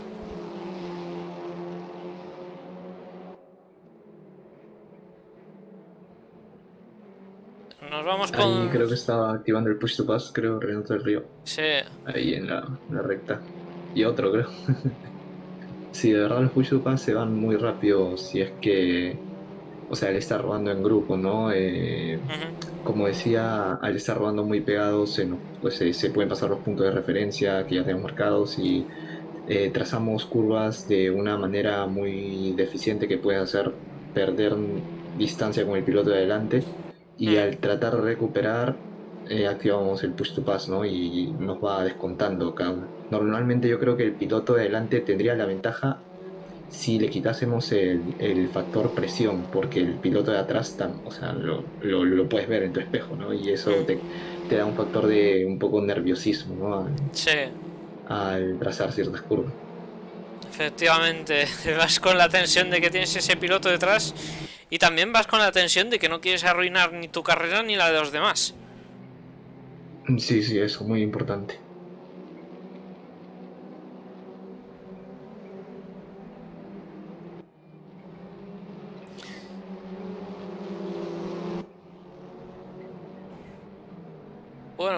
Nos vamos con... Ahí creo que estaba activando el push to pass, creo, Renato del Río. Sí. Ahí en la, recta. Y otro, creo. *laughs* sí, de verdad los push to pass se van muy rápido si es que... O sea, él está robando en grupo, ¿no? Eh, como decía, al estar robando muy pegados, se, pues, se, pueden pasar los puntos de referencia que ya tenemos marcados y eh, trazamos curvas de una manera muy deficiente que puede hacer perder distancia con el piloto de adelante y al tratar de recuperar eh, activamos el push to pass ¿no? y nos va descontando cada uno. Normalmente yo creo que el piloto de adelante tendría la ventaja si le quitásemos el, factor presión, porque el piloto de atrás o sea, lo, lo, puedes ver en tu espejo, ¿no? Y eso te, te, da un factor de un poco nerviosismo, ¿no? Al, sí. Al trazar ciertas curvas. Efectivamente, *laughs* vas con la tensión de que tienes ese piloto detrás y también vas con la tensión de que no quieres arruinar ni tu carrera ni la de los demás. Sí, sí, eso, muy importante.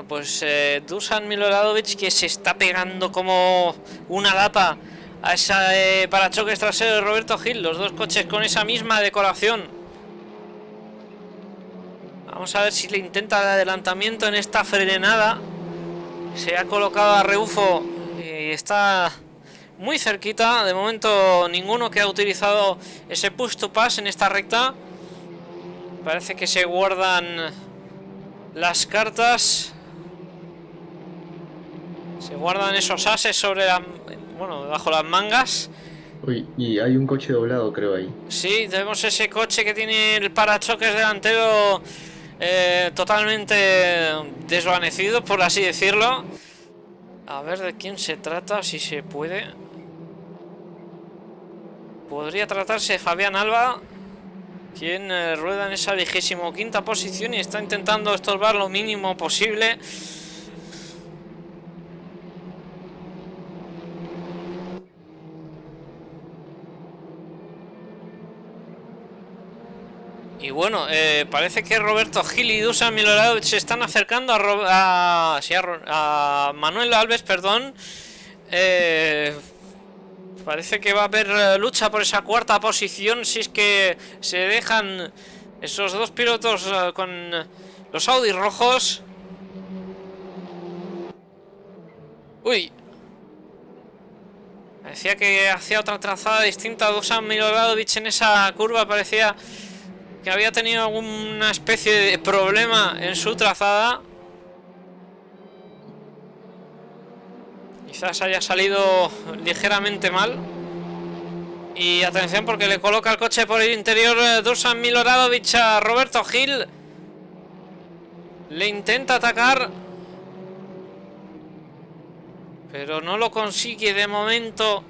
Pues eh, Dusan Miloradovic que se está pegando como una lapa a esa eh, parachoques trasero de Roberto Gil. Los dos coches con esa misma decoración. Vamos a ver si le intenta el adelantamiento en esta frenada. Se ha colocado a rebufo y está muy cerquita. De momento ninguno que ha utilizado ese push to pass en esta recta. Parece que se guardan las cartas. Se guardan esos ases sobre la bueno, bajo las mangas. Uy, y hay un coche doblado, creo ahí. Sí, tenemos ese coche que tiene el parachoques delantero eh, totalmente desvanecido, por así decirlo. A ver de quién se trata, si se puede. Podría tratarse de Fabián Alba, quien eh, rueda en esa vigésimo quinta posición y está intentando estorbar lo mínimo posible. Y bueno, eh, parece que Roberto Gil y Dusan Milorado se están acercando a, a, Manuel Alves, perdón. Eh, parece que va a haber eh, lucha por esa cuarta posición si es que se dejan esos dos pilotos con los Audi rojos. Uy. Parecía que hacía otra trazada distinta Dusan Miloradovic en esa curva, parecía que había tenido alguna especie de problema en su trazada. Quizás haya salido ligeramente mal. Y atención porque le coloca el coche por el interior eh, Dusan Miloradovic a Roberto Gil. Le intenta atacar. Pero no lo consigue de momento.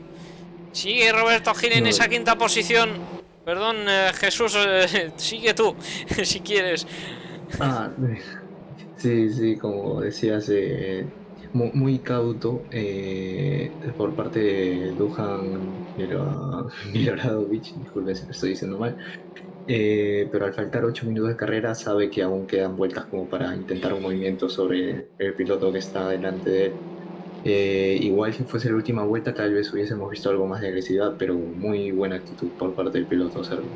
Sigue Roberto Gil en esa quinta posición. Perdón, eh, Jesús, eh, *laughs* sigue tú, *laughs* si quieres. Ah, sí, sí, como decías, eh, muy, cauto por parte de Duhan *laughs* Miloradovich, disculpe si lo estoy diciendo mal, pero al faltar 8 minutos de carrera sabe que aún quedan vueltas como para intentar un movimiento sobre el piloto que está delante de él. Eh, igual si fuese la última vuelta tal vez hubiésemos visto algo más de agresividad, pero muy buena actitud por parte del piloto serbio.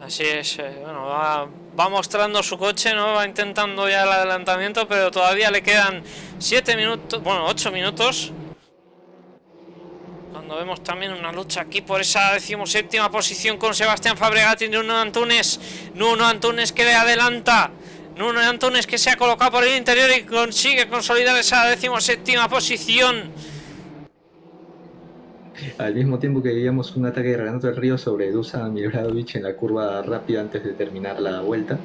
Así es, eh, bueno, va, mostrando su coche, ¿no? Va intentando ya el adelantamiento, pero todavía le quedan 7 minutos, bueno, 8 minutos. Cuando vemos también una lucha aquí por esa decimoséptima posición con Sebastián Fabregati y Nuno Antunes. Nuno Antunes que le adelanta. Nuno Antunes que se ha colocado por el interior y consigue consolidar esa decimoséptima posición. Al mismo tiempo que veíamos un ataque de Renato del Río sobre Dusan Miloradovic en la curva rápida antes de terminar la vuelta.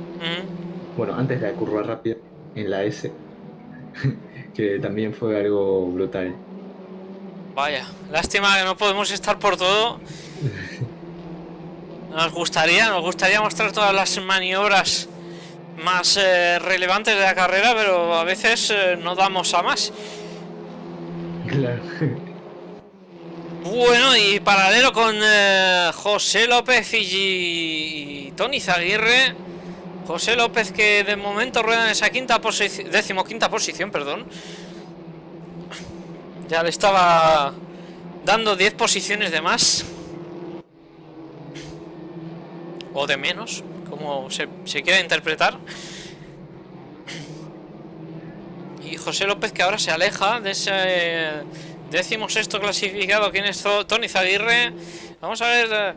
Bueno, antes de la curva rápida, en la S, *laughs* que también fue algo brutal. Vaya, lástima que no podemos estar por todo. *laughs* Nos gustaría, nos gustaría mostrar todas las maniobras más eh, relevantes de la carrera, pero a veces eh, no damos a más. Claro. Bueno, y paralelo con eh, José López y, Tony Zaguirre. José López que de momento rueda en esa quinta posición, decimoquinta posición, perdón. Ya le estaba dando 10 posiciones de más. O de menos como se, quiera interpretar. Y José López que ahora se aleja de ese décimo sexto clasificado, quien es Tony Zaguirre. Vamos a ver, eh,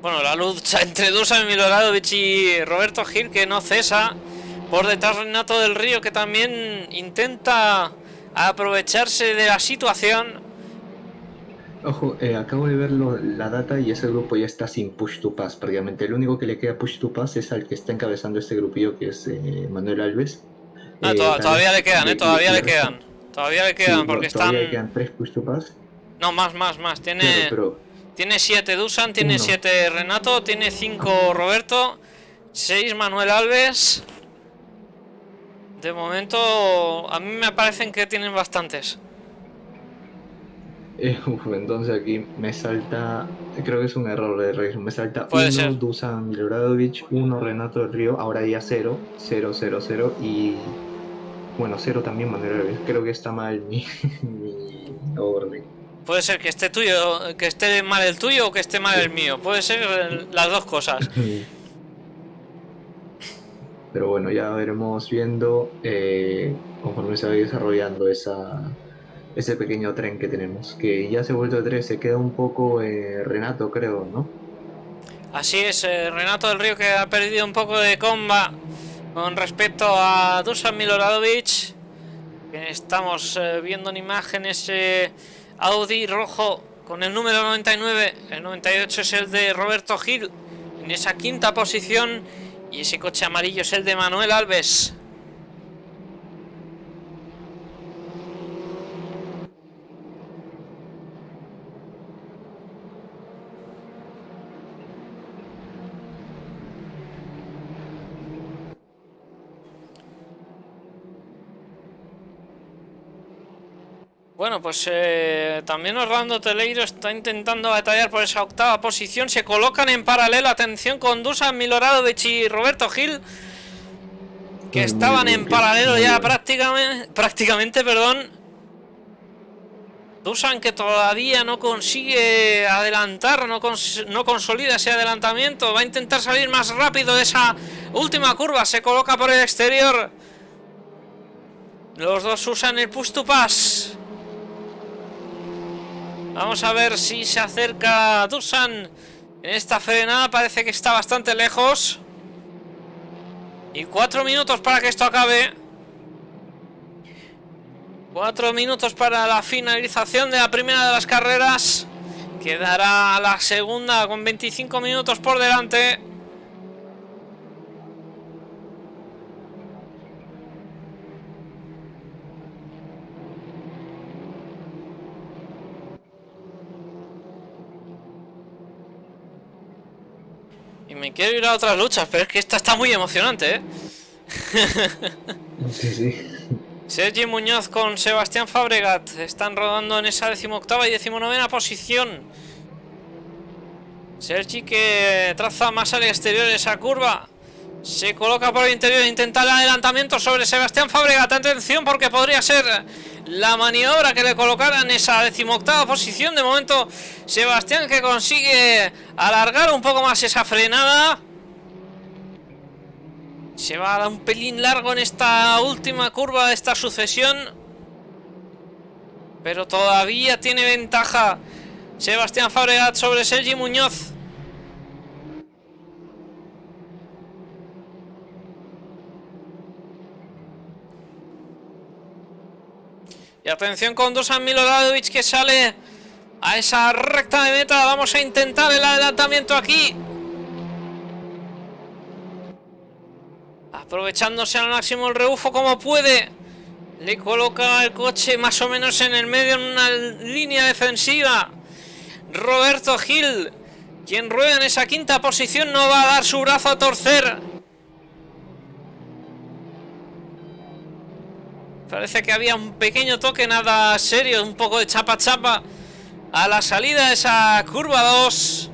bueno, la lucha *laughs* entre Dusan Miloradovich y Roberto Gil que no cesa. Por detrás Renato del Río que también intenta aprovecharse de la situación. Ojo, eh, acabo de ver la data y ese grupo ya está sin push to pass prácticamente. El único que le queda push to pass es al que está encabezando este grupillo que es eh, Manuel Alves. Ah, eh, todavía le quedan, todavía le quedan. Todavía le quedan porque están... Todavía le quedan tres push to pass. No, más, más, más. Tiene, tiene siete Dusan, tiene siete Renato, tiene cinco Roberto, seis Manuel Alves. De momento, a mí me parecen que tienen bastantes. Eh, *laughs* entonces aquí me salta, creo que es un error de registro, me salta 1 Dusan Miloradaovich, 1 Renato del Río, ahora ya 0, 0, 0, 0 y bueno, 0 también Manuel creo que está mal *laughs* mi, orden. Puede ser que esté tuyo, que esté mal el tuyo o que esté mal el mío, puede ser las dos cosas. *laughs* Pero bueno, ya veremos viendo eh, conforme se va desarrollando esa, ese pequeño tren que tenemos, que ya se ha vuelto de tren, se queda un poco eh, Renato, creo, ¿no? Así es, eh, Renato del Río que ha perdido un poco de comba con respecto a Dusan Miloradovic. Estamos eh, viendo en imágenes Audi rojo con el número 99, el 98 es el de Roberto Gil en esa quinta posición y ese coche amarillo es el de Manuel Alves. Bueno, pues eh, también Orlando Teleiro está intentando batallar por esa octava posición. Se colocan en paralelo, atención, con Dusan Miloradovich y Roberto Gil. Que estaban en paralelo ya prácticamente, prácticamente, perdón. Dusan que todavía no consigue adelantar, no, no consolida ese adelantamiento. Va a intentar salir más rápido de esa última curva. Se coloca por el exterior. Los dos usan el push to pass. Vamos a ver si se acerca Dusan en esta frenada. Parece que está bastante lejos. Y cuatro minutos para que esto acabe. Cuatro minutos para la finalización de la primera de las carreras. Quedará la segunda con 25 minutos por delante. Me quiero ir a otras luchas, pero es que esta está muy emocionante, ¿eh? sí, sí. Sergi Muñoz con Sebastián Fabregat están rodando en esa decimoctava y decimonovena posición. Sergi que traza más al exterior esa curva. Se coloca por el interior intenta el adelantamiento sobre Sebastián Fabregat. Atención porque podría ser la maniobra que le colocara en esa decimoctava posición. De momento Sebastián que consigue alargar un poco más esa frenada. Se va a dar un pelín largo en esta última curva de esta sucesión. Pero todavía tiene ventaja Sebastián Fabregat sobre Sergi Muñoz. Y atención con Dusan Miloradovic que sale a esa recta de meta. Vamos a intentar el adelantamiento aquí. Aprovechándose al máximo el rebufo como puede. Le coloca el coche más o menos en el medio en una línea defensiva. Roberto Gil, quien rueda en esa quinta posición, no va a dar su brazo a torcer. Parece que había un pequeño toque, nada serio, un poco de chapa chapa a la salida de esa curva 2.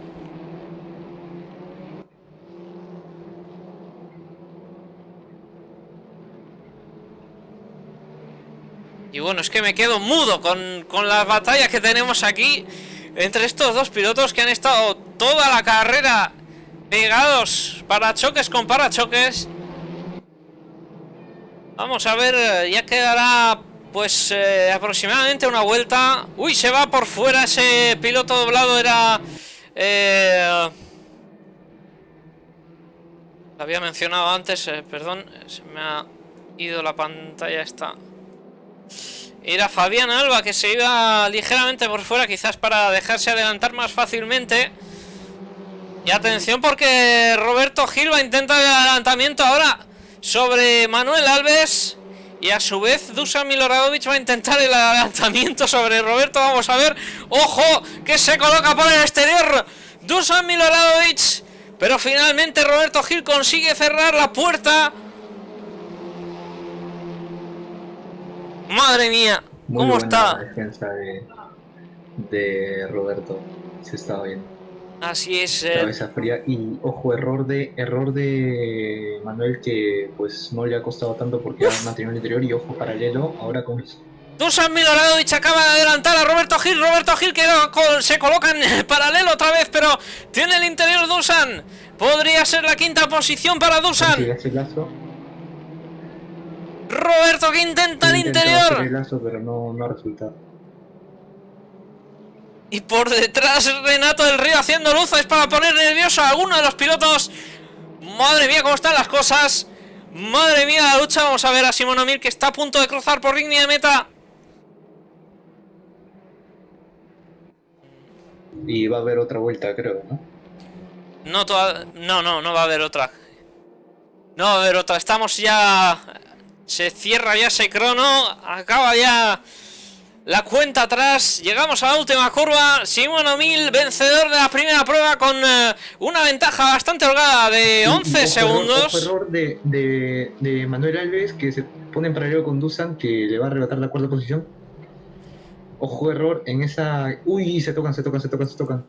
Y bueno, es que me quedo mudo con, con las batallas que tenemos aquí entre estos dos pilotos que han estado toda la carrera pegados para choques con parachoques. Vamos a ver, ya quedará pues eh, aproximadamente una vuelta. Uy, se va por fuera ese piloto doblado, era... Eh, había mencionado antes, eh, perdón, se me ha ido la pantalla esta. Era Fabián Alba que se iba ligeramente por fuera, quizás para dejarse adelantar más fácilmente. Y atención porque Roberto Gil va a intentar el adelantamiento ahora sobre Manuel Alves. Y a su vez Dusan Miloradovic va a intentar el adelantamiento sobre Roberto. Vamos a ver. ¡Ojo! Que se coloca por el exterior. Dusan Miloradovic. Pero finalmente Roberto Gil consigue cerrar la puerta. Madre mía. ¿Cómo está? La defensa de, de Roberto. Se estaba bien. Así es. Eh... Cabeza fría y ojo, error de error de Manuel que pues no le ha costado tanto porque ha mantenido el interior y ojo paralelo ahora con Dusan Miloradovic acaba de adelantar a Roberto Gil. Roberto Gil que se coloca en *laughs* paralelo otra vez, pero tiene el interior Dusan. Podría ser la quinta posición para Dusan. Roberto que intenta el interior. El lazo, pero no, no ha resultado. Y por detrás Renato del Río haciendo luces para poner nervioso a alguno de los pilotos. Madre mía, cómo están las cosas. Madre mía, la lucha. Vamos a ver a Simón Amir que está a punto de cruzar por línea de meta. Y va a haber otra vuelta, creo, ¿no? No, toda... no, no, no va a haber otra. No va a haber otra. Estamos ya... Se cierra ya ese crono. Acaba ya la cuenta atrás. Llegamos a la última curva. Simón O'Mil, vencedor de la primera prueba con uh, una ventaja bastante holgada de 11 ojo, segundos. Ojo, error de, de, de, Manuel Alves que se pone en paralelo con Dusan que le va a arrebatar la cuarta posición. Ojo, error en esa. Uy, se tocan, se tocan, se tocan, se tocan.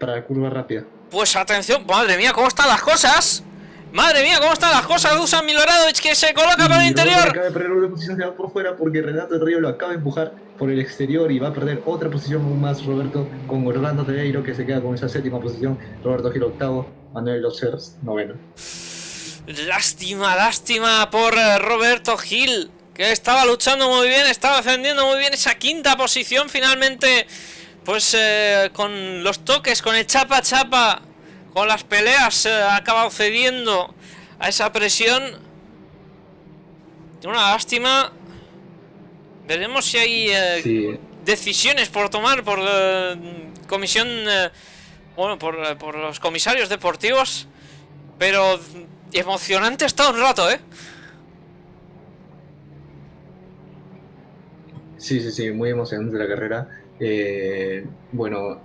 Para la curva rápida. Pues atención, madre mía, ¿cómo están las cosas? Madre mía, ¿cómo están las cosas? Dusan Miloradovic que se coloca por el interior. Acaba de perder una posición, va por fuera porque Renato del Río lo acaba de empujar por el exterior y va a perder otra posición más Roberto con Orlando Tereiro que se queda con esa séptima posición. Roberto Gil octavo, Manuel Losers noveno. Lástima, lástima por Roberto Gil que estaba luchando muy bien, estaba defendiendo muy bien esa quinta posición. Finalmente, pues eh, con los toques, con el chapa chapa con las peleas eh, ha acabado cediendo a esa presión. Una lástima. Veremos si hay eh, sí. decisiones por tomar por eh, comisión, eh, bueno, por, por, los comisarios deportivos. Pero emocionante está un rato, ¿eh? Sí, sí, sí, muy emocionante la carrera. Eh, bueno,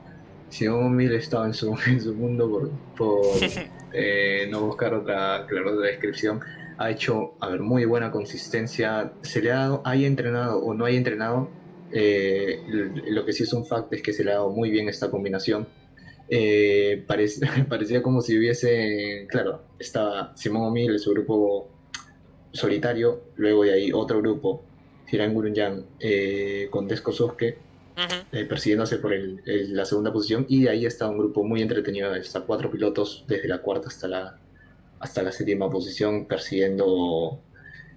Simón Mil estaba en su, *laughs* en su mundo por, por *laughs* eh, no buscar otra, claro, otra descripción, ha hecho, a ver, muy buena consistencia. Se le ha dado, haya entrenado o no haya entrenado, eh, lo que sí es un fact es que se le ha dado muy bien esta combinación. Eh, *laughs* parecía como si hubiese, claro, estaba Simón O'Mill, su grupo solitario, luego de ahí otro grupo, Hiran Gurunyan, eh, con Desko Sosuke, eh, persiguiéndose por la segunda posición, y de ahí está un grupo muy entretenido, está cuatro pilotos desde la cuarta hasta la, hasta la séptima posición, persiguiendo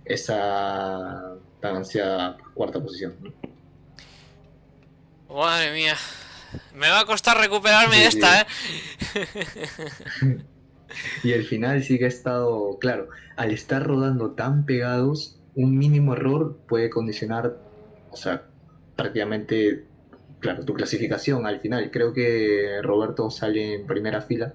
esa tan ansiada cuarta posición. Madre mía, me va a costar recuperarme esta, ¿eh? *laughs* y el final sí que ha estado, claro, al estar rodando tan pegados, un mínimo error puede condicionar, o sea, prácticamente claro, tu clasificación al final. Creo que Roberto sale en primera fila.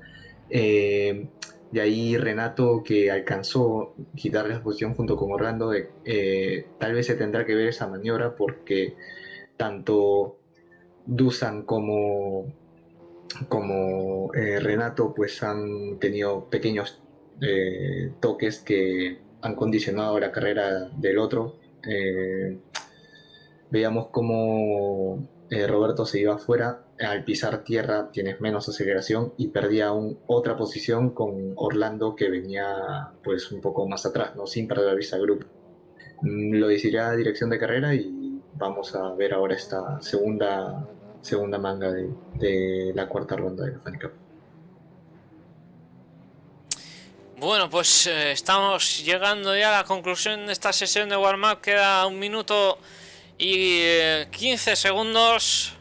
Eh, de ahí Renato, que alcanzó quitarle la posición junto con Orlando, eh, tal vez se tendrá que ver esa maniobra porque tanto Dusan como, como eh, Renato pues han tenido pequeños toques que han condicionado la carrera del otro. veíamos como eh, Roberto se iba afuera, al pisar tierra tienes menos aceleración y perdía aún otra posición con Orlando que venía pues un poco más atrás, ¿no? sin perder la vista grupo. Mm, lo decidirá dirección de carrera y vamos a ver ahora esta segunda, segunda manga de, la cuarta ronda de la Fanny Bueno, pues eh, estamos llegando ya a la conclusión de esta sesión de warm-up. Queda un minuto y 15 eh, segundos.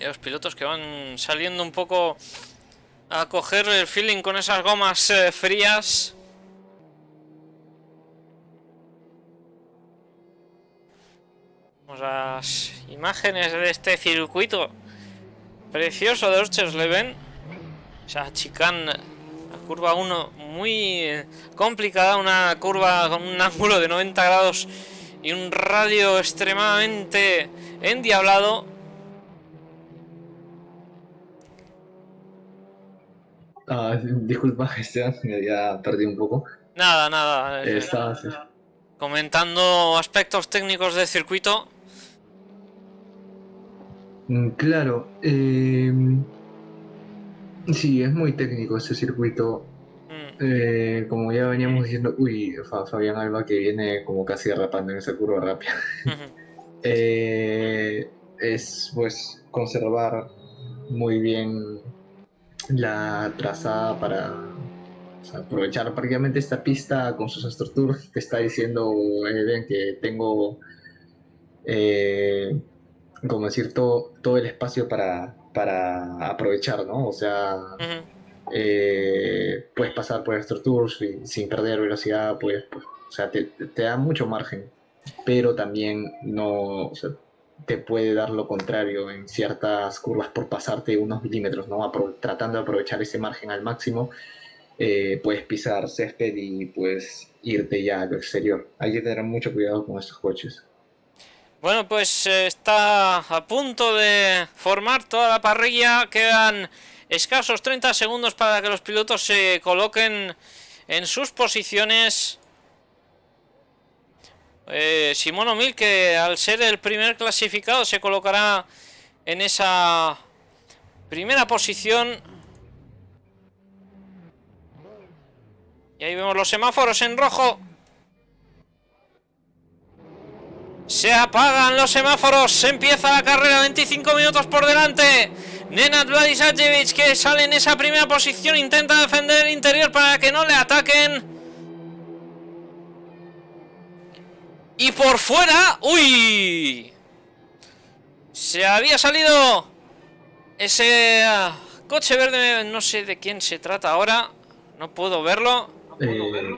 Y los pilotos que van saliendo un poco a coger el feeling con esas gomas eh, frías. Vamos a las imágenes de este circuito precioso de Orchersleben. O sea, chicane curva 1 muy complicada, una curva con un ángulo de 90 grados y un radio extremadamente endiablado. Ah, disculpa, *laughs* Esteban, me había perdido un poco. Nada, nada. Eh, comentando aspectos técnicos del circuito. Mm, claro, eh, Sí, es muy técnico ese circuito. Mm. Eh, como ya veníamos diciendo, uy, Fabián Alba que viene como casi derrapando en esa curva rápida. *laughs* Eh, es pues conservar muy bien la trazada para aprovechar prácticamente esta pista con sus estructuras. Te está diciendo Eden que tengo, eh, como decir, todo, todo el espacio para para aprovechar, ¿no? O sea, eh, puedes pasar por estos tours sin perder velocidad, pues, pues o sea, te, da mucho margen, pero también no, o sea, te puede dar lo contrario en ciertas curvas por pasarte unos milímetros, ¿no? tratando de aprovechar ese margen al máximo, eh, puedes pisar césped y pues irte ya a lo exterior. Hay que tener mucho cuidado con estos coches. Bueno, pues eh, está a punto de formar toda la parrilla. Quedan escasos 30 segundos para que los pilotos se coloquen en sus posiciones. Eh, Simón O'Mill, que al ser el primer clasificado, se colocará en esa primera posición. Y ahí vemos los semáforos en rojo. Se apagan los semáforos, se empieza la carrera, 25 minutos por delante. Nenad Vladisajevic que sale en esa primera posición, intenta defender el interior para que no le ataquen. Y por fuera, ¡uy! Se había salido ese ah, coche verde, no sé de quién se trata ahora, no puedo verlo. Eh,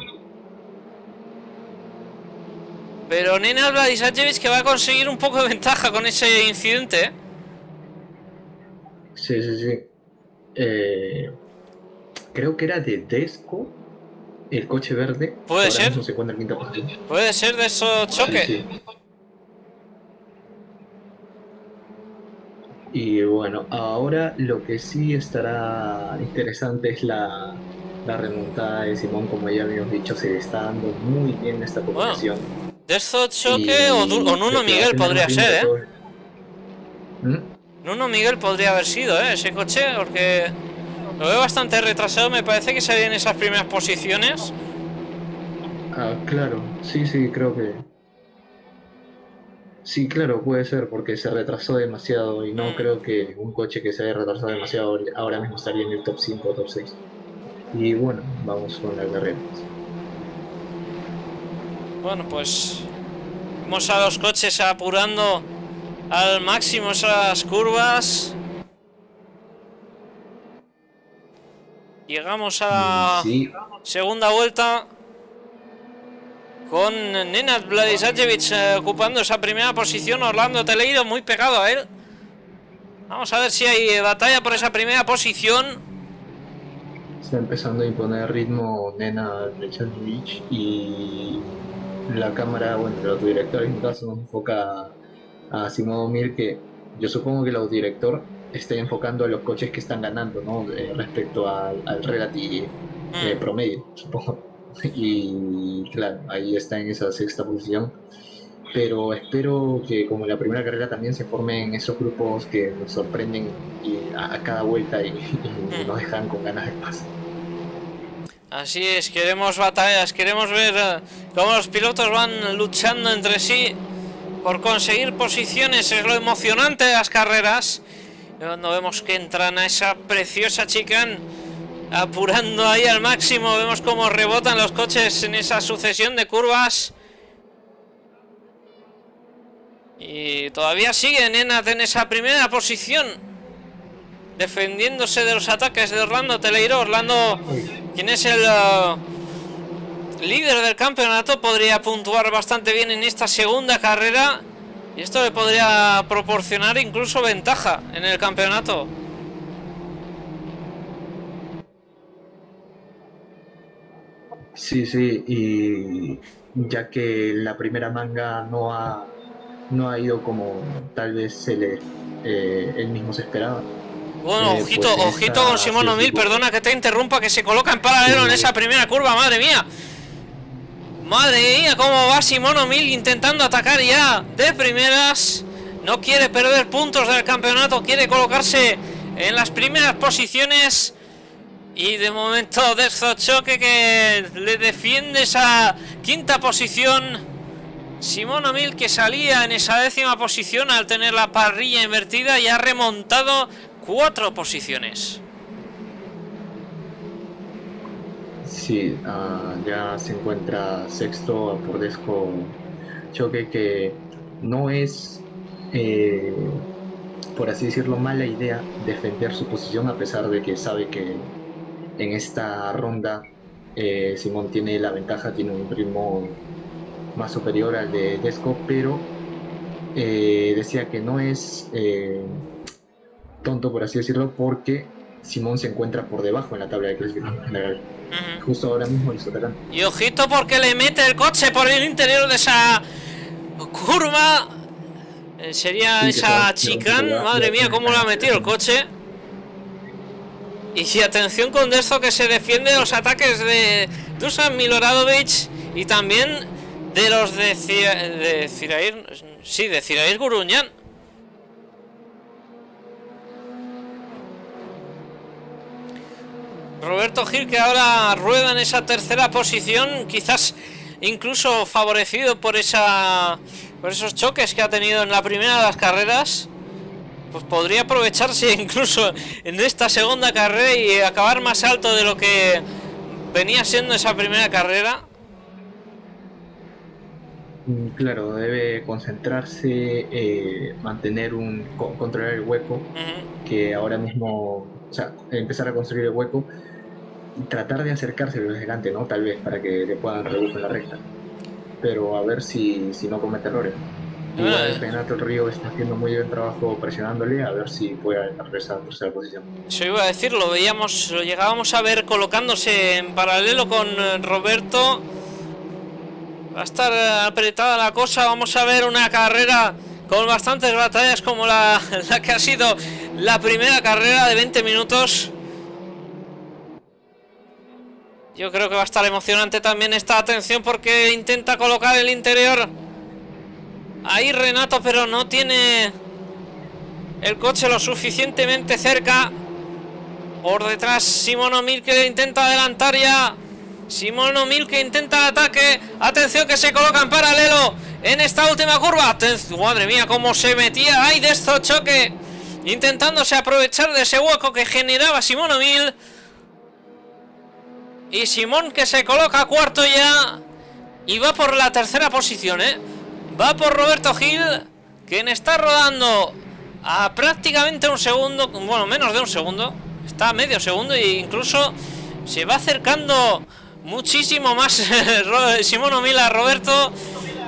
pero Nena Vladisajevic que va a conseguir un poco de ventaja con ese incidente. ¿eh? Sí, sí, sí. Eh, creo que era de Desco el coche verde. Puede ser. Puede ser de esos choques. Y bueno, ahora lo que sí estará interesante es la, la remontada de Simón, como ya habíamos dicho, se está dando muy bien esta competición. de eso choque o, Nuno Miguel podría ser, ¿eh? ¿Mm? Nuno Miguel podría haber sido, ¿eh? Ese coche, porque lo veo bastante retrasado, me parece que se en esas primeras posiciones. Ah, claro, sí, sí, creo que Sí, claro, puede ser, porque se retrasó demasiado y no mm. creo que un coche que se haya retrasado demasiado ahora mismo estaría en el top 5 o top 6. Y bueno, vamos con la carrera. Bueno, pues vamos a los coches apurando al máximo esas curvas. Llegamos a segunda vuelta con Nenad Vladisajevic eh, ocupando esa primera posición, Orlando Teleiro muy pegado a él. Vamos a ver si hay batalla por esa primera posición. Está empezando a imponer ritmo Nenad Vladisajevic y la cámara, bueno, el autodirector en caso nos enfoca a Simón Mir que yo supongo que el autodirector está enfocando a los coches que están ganando, ¿no? Eh, respecto al, al eh, mm. promedio, *laughs* supongo. y claro, ahí está en esa sexta posición. Pero espero que como la primera carrera también se formen esos grupos que nos sorprenden a, cada vuelta y, mm. nos dejan con ganas de paz. Así es, queremos batallas, queremos ver eh, cómo los pilotos van luchando entre sí por conseguir posiciones, es lo emocionante de las carreras. Cuando vemos que entran a esa preciosa chicane apurando ahí al máximo. Vemos cómo rebotan los coches en esa sucesión de curvas. Y todavía sigue en esa primera posición. Defendiéndose de los ataques de Orlando Teleiro. Orlando, quien es el uh, líder del campeonato, podría puntuar bastante bien en esta segunda carrera. Y esto le podría proporcionar incluso ventaja en el campeonato. Sí, sí, y ya que la primera manga no ha, no ha ido como tal vez se le, eh, él mismo se esperaba. Bueno, eh, ojito, pues ojito con Simón O'Mill, perdona que te interrumpa, que se coloca en paralelo en esa primera curva, madre mía. Madre mía, cómo va Simón O'Mill intentando atacar ya de primeras. No quiere perder puntos del campeonato, quiere colocarse en las primeras posiciones. Y de momento *laughs* Choque que le defiende esa quinta posición. Simón O'Mill que salía en esa décima posición al tener la parrilla invertida y ha remontado cuatro posiciones. Sí, ah, ya se encuentra sexto a Pordesco Choque que no es, eh, por así decirlo, mala idea defender su posición a pesar de que sabe que en esta ronda eh, Simón tiene la ventaja, tiene un ritmo más superior al de Desco, pero eh, decía que no es eh, tonto, por así decirlo, porque Simón se encuentra por debajo en la tabla de clasificación general. Justo ahora mismo el Y ojito porque le mete el coche por el interior de esa curva. sería esa chicane. Madre mía, cómo le ha metido el coche. Y si atención con esto que se defiende de los ataques de Dusan Miloradovic y también de los de, de Cirair, sí, de Cirair Guruñán. Roberto Gil que ahora rueda en esa tercera posición, quizás incluso favorecido por esa por esos choques que ha tenido en la primera de las carreras pues podría aprovecharse *laughs* incluso en esta segunda carrera y acabar más alto de lo que venía siendo esa primera carrera. Mm, claro, debe concentrarse, eh, mantener un controlar el hueco, que ahora mismo, o sea, empezar a construir el hueco tratar de acercarse a los gigantes, ¿no? Tal vez para que le puedan reducir la recta. Pero a ver si, si no comete errores. Igual Renato Río está haciendo muy buen trabajo presionándole a ver si puede agarrar esa tercera posición. Eso iba a decir, lo veíamos, lo llegábamos a ver colocándose en paralelo con eh, Roberto. Va a estar apretada la cosa, vamos a ver una carrera con bastantes batallas como la, *laughs* la que ha sido la primera carrera de 20 minutos. Yo creo que va a estar emocionante también esta atención porque intenta colocar el interior. Ahí Renato, pero no tiene el coche lo suficientemente cerca. Por detrás Simón O'Mil que intenta adelantar ya. Simón O'Mil que intenta ataque. Atención que se coloca en paralelo en esta última curva. Madre mía, cómo se metía ahí de esto choque. Intentándose aprovechar de ese hueco que generaba Simón O'Mil. Y Simón que se coloca cuarto ya. Y va por la tercera posición, ¿eh? Va por Roberto Gil, quien está rodando a prácticamente un segundo, bueno, menos de un segundo. Está a medio segundo e incluso se va acercando muchísimo más *laughs* Simón Omila, Roberto.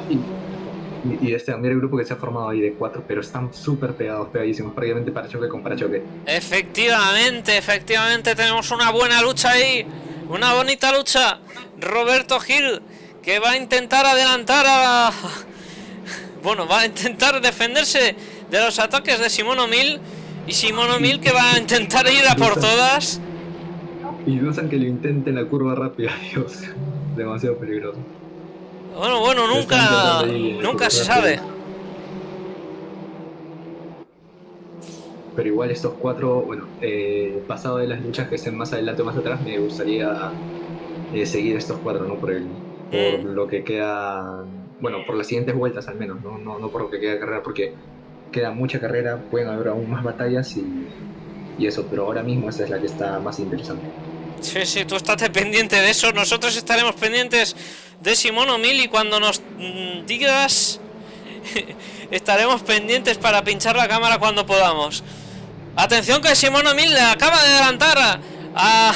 Y, y, este, mira el grupo que se ha formado ahí de cuatro, pero están súper pegados, pegadísimos, prácticamente para choque con para choque. Efectivamente, efectivamente, tenemos una buena lucha ahí. Una bonita lucha. Roberto Gil, que va a intentar adelantar a... *laughs* Bueno, va a intentar defenderse de los ataques de Simón O'Mil. Y Simón O'Mil que va a intentar ir a por todas. Y dudan que lo intente en la curva rápida, *laughs* Dios. Demasiado peligroso. Bueno, bueno, nunca, nunca se sabe. Pero igual estos cuatro, bueno, eh, pasado de las luchas que estén más adelante o más atrás, me gustaría eh, seguir estos cuatro, ¿no? Por, el, por mm. lo que queda, bueno, por las siguientes vueltas al menos, ¿no? No, no por lo que queda de carrera, porque queda mucha carrera, pueden haber aún más batallas y, y eso, pero ahora mismo esa es la que está más interesante. Sí, sí, tú estate pendiente de eso. Nosotros estaremos pendientes de Simón O'Mil y cuando nos mm, digas *laughs* estaremos pendientes para pinchar la cámara cuando podamos. Atención que Simón O'Mil acaba de adelantar a,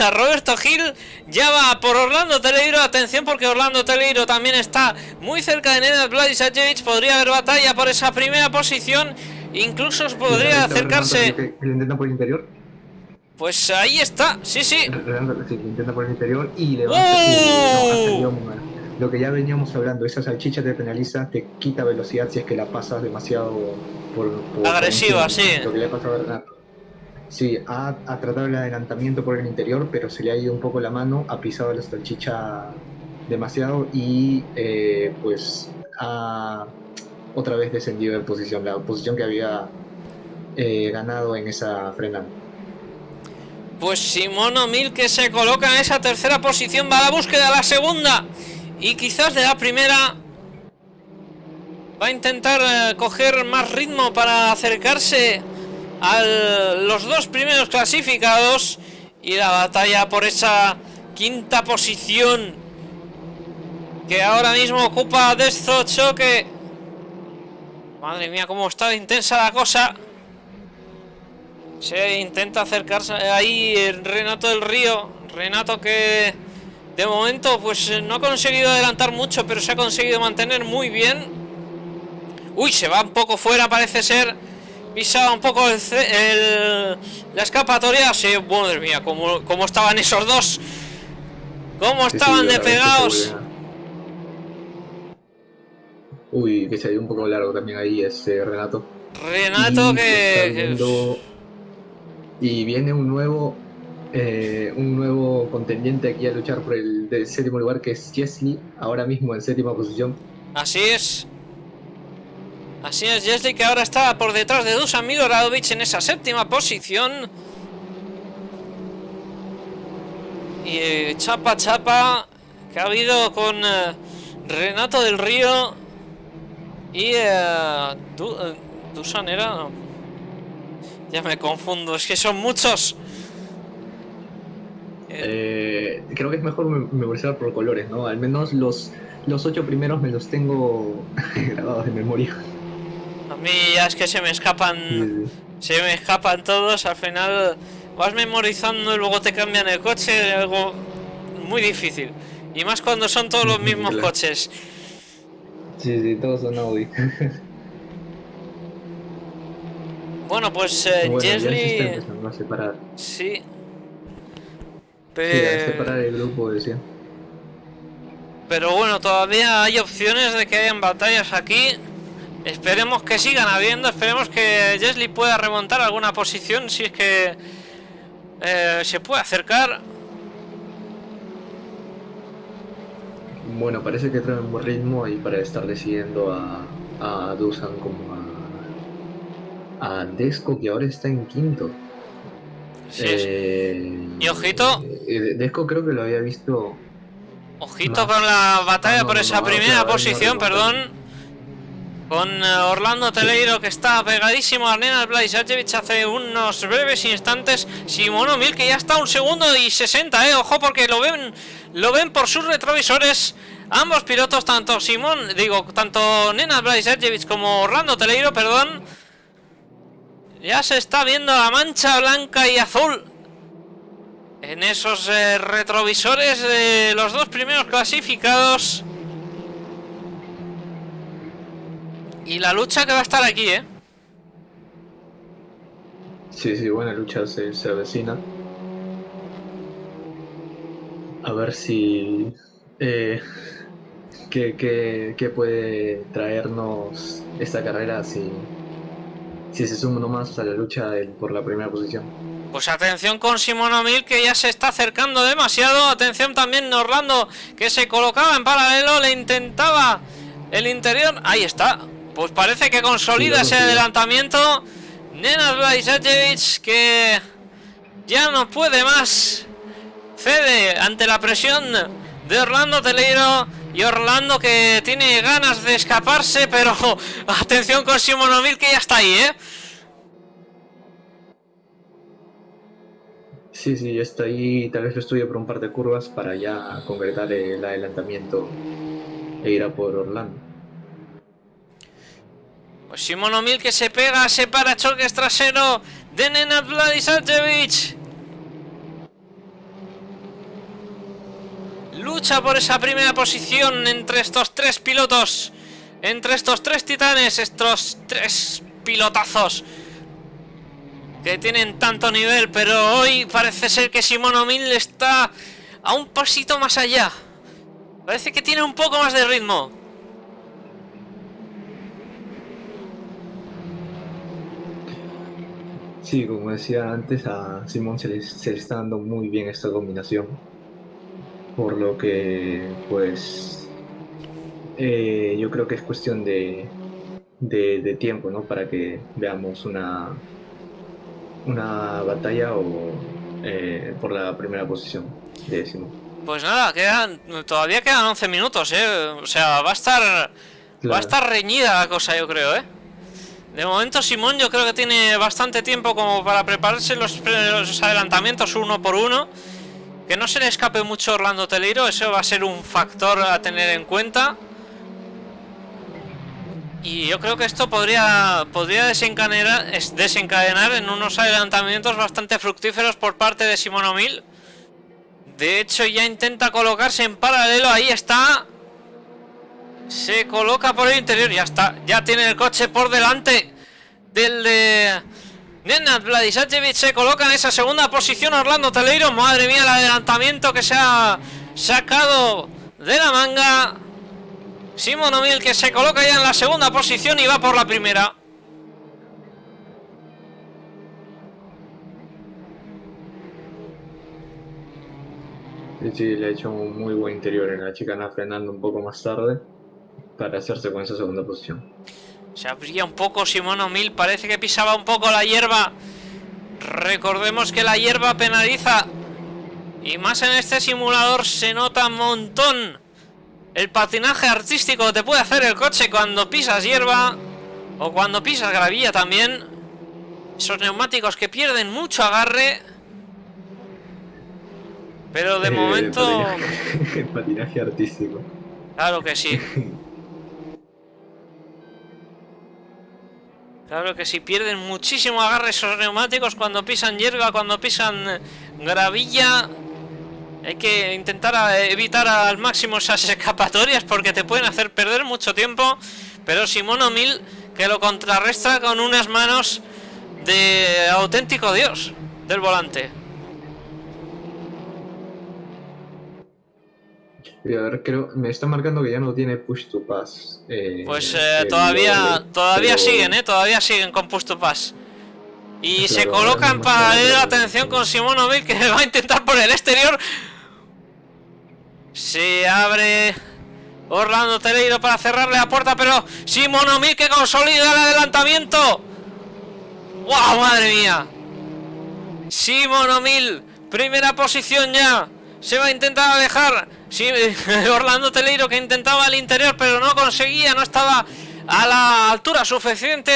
a, Roberto Gil. Ya va por Orlando Teleiro. Atención porque Orlando Teleiro también está muy cerca de Nenad Vladisajevic. Podría haber batalla por esa primera posición. Incluso podría acercarse. ¿Lo intenta por el interior? Pues ahí está, sí, sí. Sí, intenta por el interior y le va ¡Oh! Lo que ya veníamos hablando, esa salchicha te penaliza, te quita velocidad si es que la pasas demasiado por... Agresiva, sí. Lo que le ha pasado a Sí, ha, ha, tratado el adelantamiento por el interior, pero se le ha ido un poco la mano, ha pisado la salchicha demasiado y eh, pues ha otra vez descendido de posición, la posición que había eh, ganado en esa frenada. Pues Simón O'Mil que se coloca en esa tercera posición va a la búsqueda de la segunda y quizás de la primera va a intentar eh, coger más ritmo para acercarse a los dos primeros clasificados y la batalla por esa quinta posición que ahora mismo ocupa Destro Choque. Madre mía, cómo está intensa la cosa. Se intenta acercarse ahí Renato del Río. Renato que de momento pues no ha conseguido adelantar mucho, pero se ha conseguido mantener muy bien. Uy, se va un poco fuera parece ser pisaba un poco el, la escapatoria. Sí, madre mía, como, como estaban esos dos. Cómo estaban de pegados. Uy, que se dio un poco largo también ahí ese Renato. Renato que... Y viene un nuevo eh, un nuevo contendiente aquí a luchar por el séptimo lugar que es Jesly, ahora mismo en séptima posición. Así es. Así es, Jesly que ahora está por detrás de Dusan Miloradovic en esa séptima posición. Y eh, chapa chapa que ha habido con eh, Renato del Río y eh, Dusan era... Ya me confundo, es que son muchos. Creo que es mejor memorizar por colores, ¿no? Al menos los, los ocho primeros me los tengo *laughs* grabados de memoria. A mí ya es que se me escapan. Se me escapan todos. Al final vas memorizando y luego te cambian el coche. Algo muy difícil. Y más cuando son todos los mismos coches. Sí, sí, todos son Audi. *laughs* bueno, pues eh, Jesly. Sí. Pero... separar el grupo, decía. Pero bueno, todavía hay opciones de que hayan batallas aquí. Esperemos que sigan habiendo, esperemos que Jesly pueda remontar alguna posición si es que eh, se puede acercar. Bueno, parece que trae un buen ritmo y para estar decidiendo a, a Dusan como a, a Desco que ahora está en quinto. Sí, eh, y ojito. Eh, Desco creo que lo había visto. Ojito con la batalla ah, por esa primera posición, perdón. Con eh, Orlando Teleiro que está pegadísimo a Nena Blajsajevic hace unos breves instantes. Simono Mil que ya está un segundo y 60, eh. Ojo porque lo ven, lo ven por sus retrovisores. Ambos pilotos, tanto Simón, digo, tanto Nena Blajsajevic como Orlando Teleiro, perdón. Ya se está viendo la mancha blanca y azul en esos eh, retrovisores de los dos primeros clasificados. Y la lucha que va a estar aquí, ¿eh? Sí, sí, buena lucha se, se avecina. A ver si... Eh, ¿qué, puede traernos esta carrera si, si se suma nomás a la lucha por la primera posición? Pues atención con Simón O'Mill que ya se está acercando demasiado. Atención también Orlando que se colocaba en paralelo, le intentaba el interior. Ahí está, pues parece que consolida ese adelantamiento. Nenad Blajsajevic que ya no puede más. Cede ante la presión de Orlando Teleiro. Y Orlando que tiene ganas de escaparse, pero *laughs* atención con Simonovil que ya está ahí, ¿eh? Sí, sí, ya está ahí. Tal vez lo estudie por un par de curvas para ya concretar el adelantamiento e ir a por Orlando. Pues Simón Mil que se pega, se para choques trasero de Nenad Vladisajevic. Lucha por esa primera posición entre estos tres pilotos. Entre estos tres titanes, estos tres pilotazos que tienen tanto nivel, pero hoy parece ser que Simón O'Mill está a un pasito más allá. Parece que tiene un poco más de ritmo. Sí, como decía antes, a Simón se le, está dando muy bien esta combinación. Por lo que, pues, eh, yo creo que es cuestión de, de, tiempo, ¿no? Para que veamos una, una batalla o eh, por la primera posición de Simón. Pues nada, quedan, todavía quedan 11 minutos, ¿eh? O sea, va a estar, va a estar reñida la cosa, yo creo, ¿eh? De momento Simón yo creo que tiene bastante tiempo como para prepararse los, adelantamientos uno por uno. Que no se le escape mucho Orlando Teleiro, eso va a ser un factor a tener en cuenta. Y yo creo que esto podría, podría desencadenar, desencadenar en unos adelantamientos bastante fructíferos por parte de Simón O'Mill. De hecho ya intenta colocarse en paralelo, ahí está. Se coloca por el interior, ya está. Ya tiene el coche por delante del de... Nenad Vladisajevic se coloca en esa segunda posición Orlando Teleiro. Madre mía, el adelantamiento que se ha sacado de la manga. Simon O'Mill que se coloca ya en la segunda posición y va por la primera. Sí, le ha hecho un muy buen interior en la chicana frenando un poco más tarde para hacerse con esa segunda posición. Se abría un poco Simón O'Mill, parece que pisaba un poco la hierba. Recordemos que la hierba penaliza. Y más en este simulador se nota un montón el patinaje artístico te puede hacer el coche cuando pisas hierba. O cuando pisas gravilla también. Esos neumáticos que pierden mucho agarre. Pero de eh, momento... el *laughs* patinaje artístico. Claro que sí. *laughs* Claro que si pierden muchísimo agarre esos neumáticos cuando pisan hierba, cuando pisan gravilla. Hay que intentar evitar al máximo esas escapatorias porque te pueden hacer perder mucho tiempo. Pero Simono Mil que lo contrarresta con unas manos de auténtico dios del volante. A ver, creo, me está marcando que ya no tiene push to pass. Eh, pues eh, todavía, todavía siguen, ¿eh? Todavía siguen con push to pass. Y se colocan para la atención con Simonovic que *laughs* va a intentar por el exterior. Se abre Orlando Teleiro para cerrarle la puerta, pero Simonovic que consolida el adelantamiento. ¡Wow! ¡Madre mía! Simonomil, primera posición ya. Se va a intentar alejar. Sí, *laughs* Orlando Teleiro que intentaba al interior, pero no conseguía, no estaba a la altura suficiente.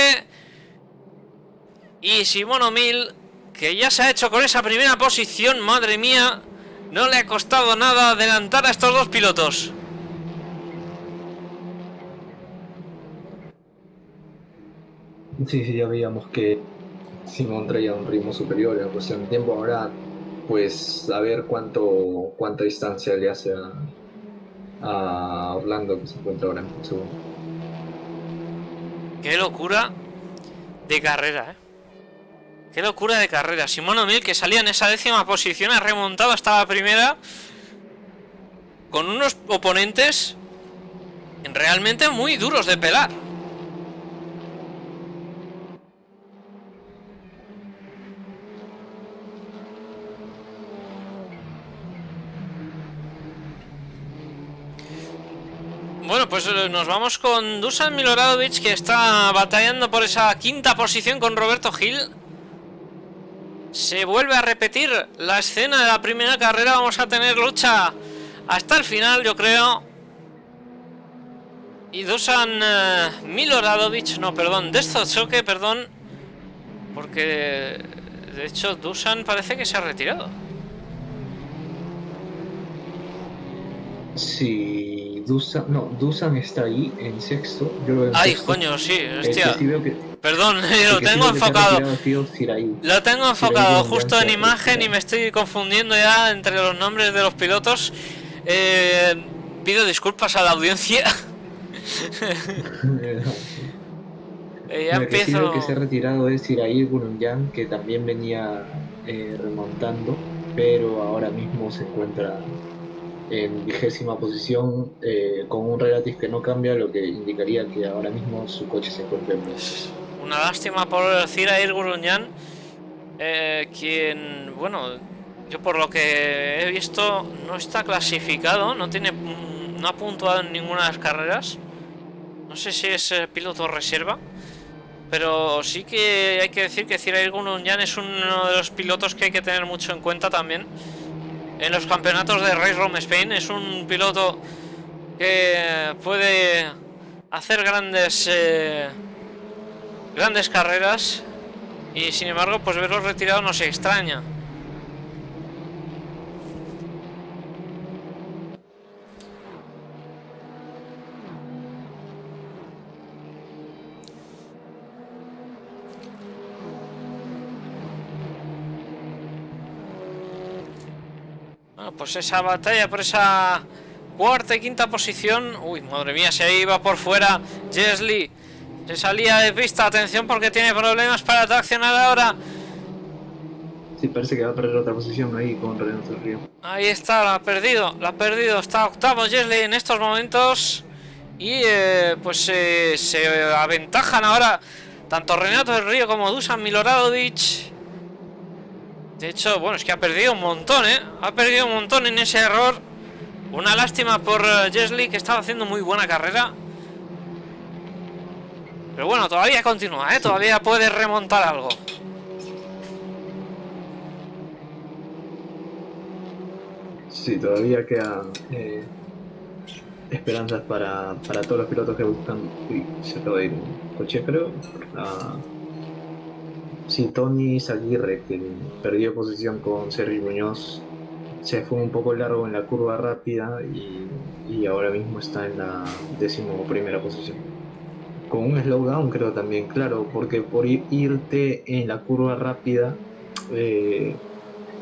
Y Simono Mil, que ya se ha hecho con esa primera posición, madre mía, no le ha costado nada adelantar a estos dos pilotos. Sí, sí, ya veíamos que Simón traía un ritmo superior en cuestión de tiempo. Ahora, pues, a ver cuánto, cuánta distancia le hace a, Orlando, que se encuentra ahora en segundo. Qué locura de carrera, ¿eh? Qué locura de carrera. Simón O'Neill que salía en esa décima posición ha remontado hasta la primera con unos oponentes realmente muy duros de pelar. Bueno, pues eh, nos vamos con Dusan Miloradovic que está batallando por esa quinta posición con Roberto Gil. Se vuelve a repetir la escena de la primera carrera. Vamos a tener lucha hasta el final, yo creo. Y Dusan uh, Miloradovic, no, perdón, Choque, perdón. Porque de hecho Dusan parece que se ha retirado. Sí, Dusan, no, Dusan está ahí en sexto. Ay, coño, sí, hostia. Perdón, *laughs* lo tengo enfocado. Lo tengo enfocado justo en imagen y me estoy confundiendo ya entre los nombres de los pilotos. Eh, pido disculpas a la audiencia. *laughs* *laughs* eh, ya empiezo... Que, que se ha retirado es Iraí Gurunyan, que también venía eh, remontando, pero ahora mismo se encuentra en vigésima posición eh, con un Relative que no cambia, lo que indicaría que ahora mismo su coche se encuentra en Una lástima por Cira Gurunyan, eh, quien, bueno, yo por lo que he visto no está clasificado, no tiene no ha puntuado en ninguna de las carreras. No sé si es eh, piloto reserva. Pero sí que hay que decir que Cirair Gurunyan es uno de los pilotos que hay que tener mucho en cuenta también en los campeonatos de Race Rome Spain. Es un piloto que puede hacer grandes eh, grandes carreras y sin embargo pues verlo retirado no se extraña. Pues esa batalla por esa cuarta y quinta posición. Uy, madre mía, se iba por fuera Jesly. Se salía de pista, atención porque tiene problemas para traccionar ahora. Sí, parece que va a perder otra posición ahí con Renato del Río. Ahí está, la ha perdido, la ha perdido. Está octavo Jesly en estos momentos. Y eh, pues eh, se aventajan ahora tanto Renato del Río como Dusan Miloradovic. De hecho, bueno, es que ha perdido un montón, ¿eh? Ha perdido un montón en ese error. Una lástima por uh, que estaba haciendo muy buena carrera. Pero bueno, todavía continúa, ¿eh? Todavía puede remontar algo. Sí, todavía queda eh, esperanzas para, para, todos los pilotos que buscan. Uy, se acaba de ir un coche, creo. Ah, Sí, Tony Zaguirre, que perdió posición con Sergio Muñoz, se fue un poco largo en la curva rápida y, ahora mismo está en la décimo primera posición. Con un slowdown creo también, claro, porque por irte en la curva rápida, eh,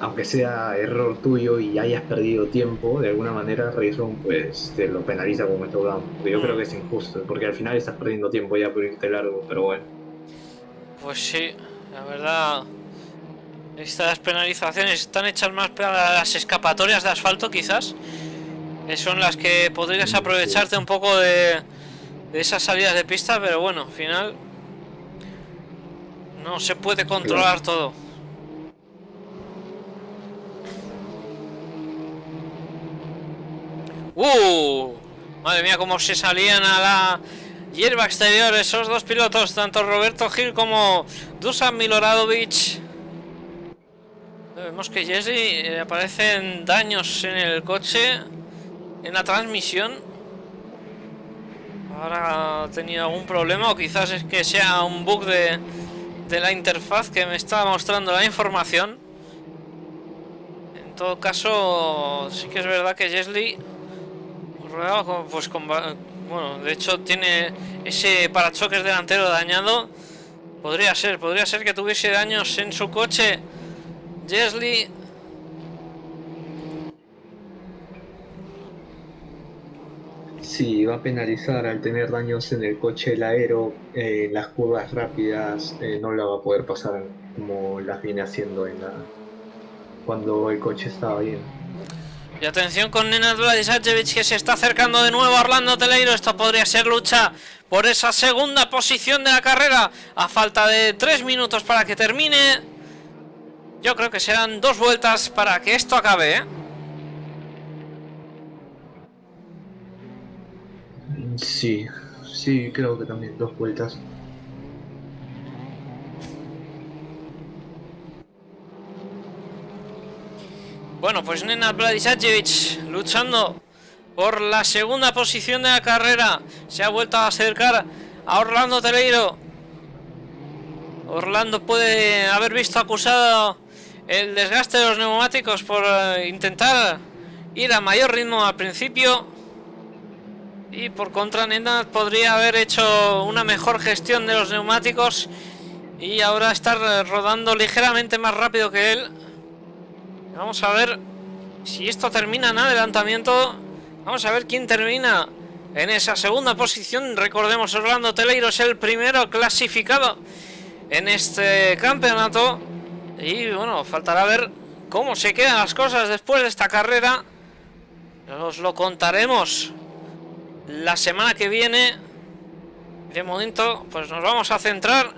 aunque sea error tuyo y hayas perdido tiempo, de alguna manera Rayson pues te lo penaliza como slowdown. Yo creo que es injusto, porque al final estás perdiendo tiempo ya por irte largo, pero bueno. Pues sí, la verdad, estas penalizaciones están hechas más para las escapatorias de asfalto quizás. son las que podrías aprovecharte un poco de, de esas salidas de pista, pero bueno, al final no se puede controlar todo. ¡Uh! Madre mía, cómo se salían a la hierba exterior esos dos pilotos, tanto Roberto Gil como Dusan Miloradovic. Vemos que Jesse eh, aparecen daños en el coche, en la transmisión. Ahora ha tenido algún problema o quizás es que sea un bug de, de la interfaz que me está mostrando la información. En todo caso, sí que es verdad que Jesly pues con, bueno, de hecho tiene ese parachoques delantero dañado. Podría ser, podría ser que tuviese daños en su coche. Jesly. Sí, va a penalizar al tener daños en el coche el aero, en las curvas rápidas eh, no la va a poder pasar como las viene haciendo en la, cuando el coche estaba bien. Y atención con Nenad Vladisajevic que se está acercando de nuevo a Orlando Teleiro. Esto podría ser lucha por esa segunda posición de la carrera. A falta de tres minutos para que termine. Yo creo que serán dos vueltas para que esto acabe. ¿eh? Sí, sí, creo que también dos vueltas. Bueno, pues Nenad Vladisajevic luchando por la segunda posición de la carrera. Se ha vuelto a acercar a Orlando Teleiro. Orlando puede haber visto acusado el desgaste de los neumáticos por eh, intentar ir a mayor ritmo al principio. Y por contra Nenad podría haber hecho una mejor gestión de los neumáticos y ahora estar rodando ligeramente más rápido que él. Vamos a ver si esto termina en adelantamiento. Vamos a ver quién termina en esa segunda posición. Recordemos, Orlando Teleiro es el primero clasificado en este campeonato. Y bueno, faltará ver cómo se quedan las cosas después de esta carrera. Os lo contaremos la semana que viene. De momento, pues nos vamos a centrar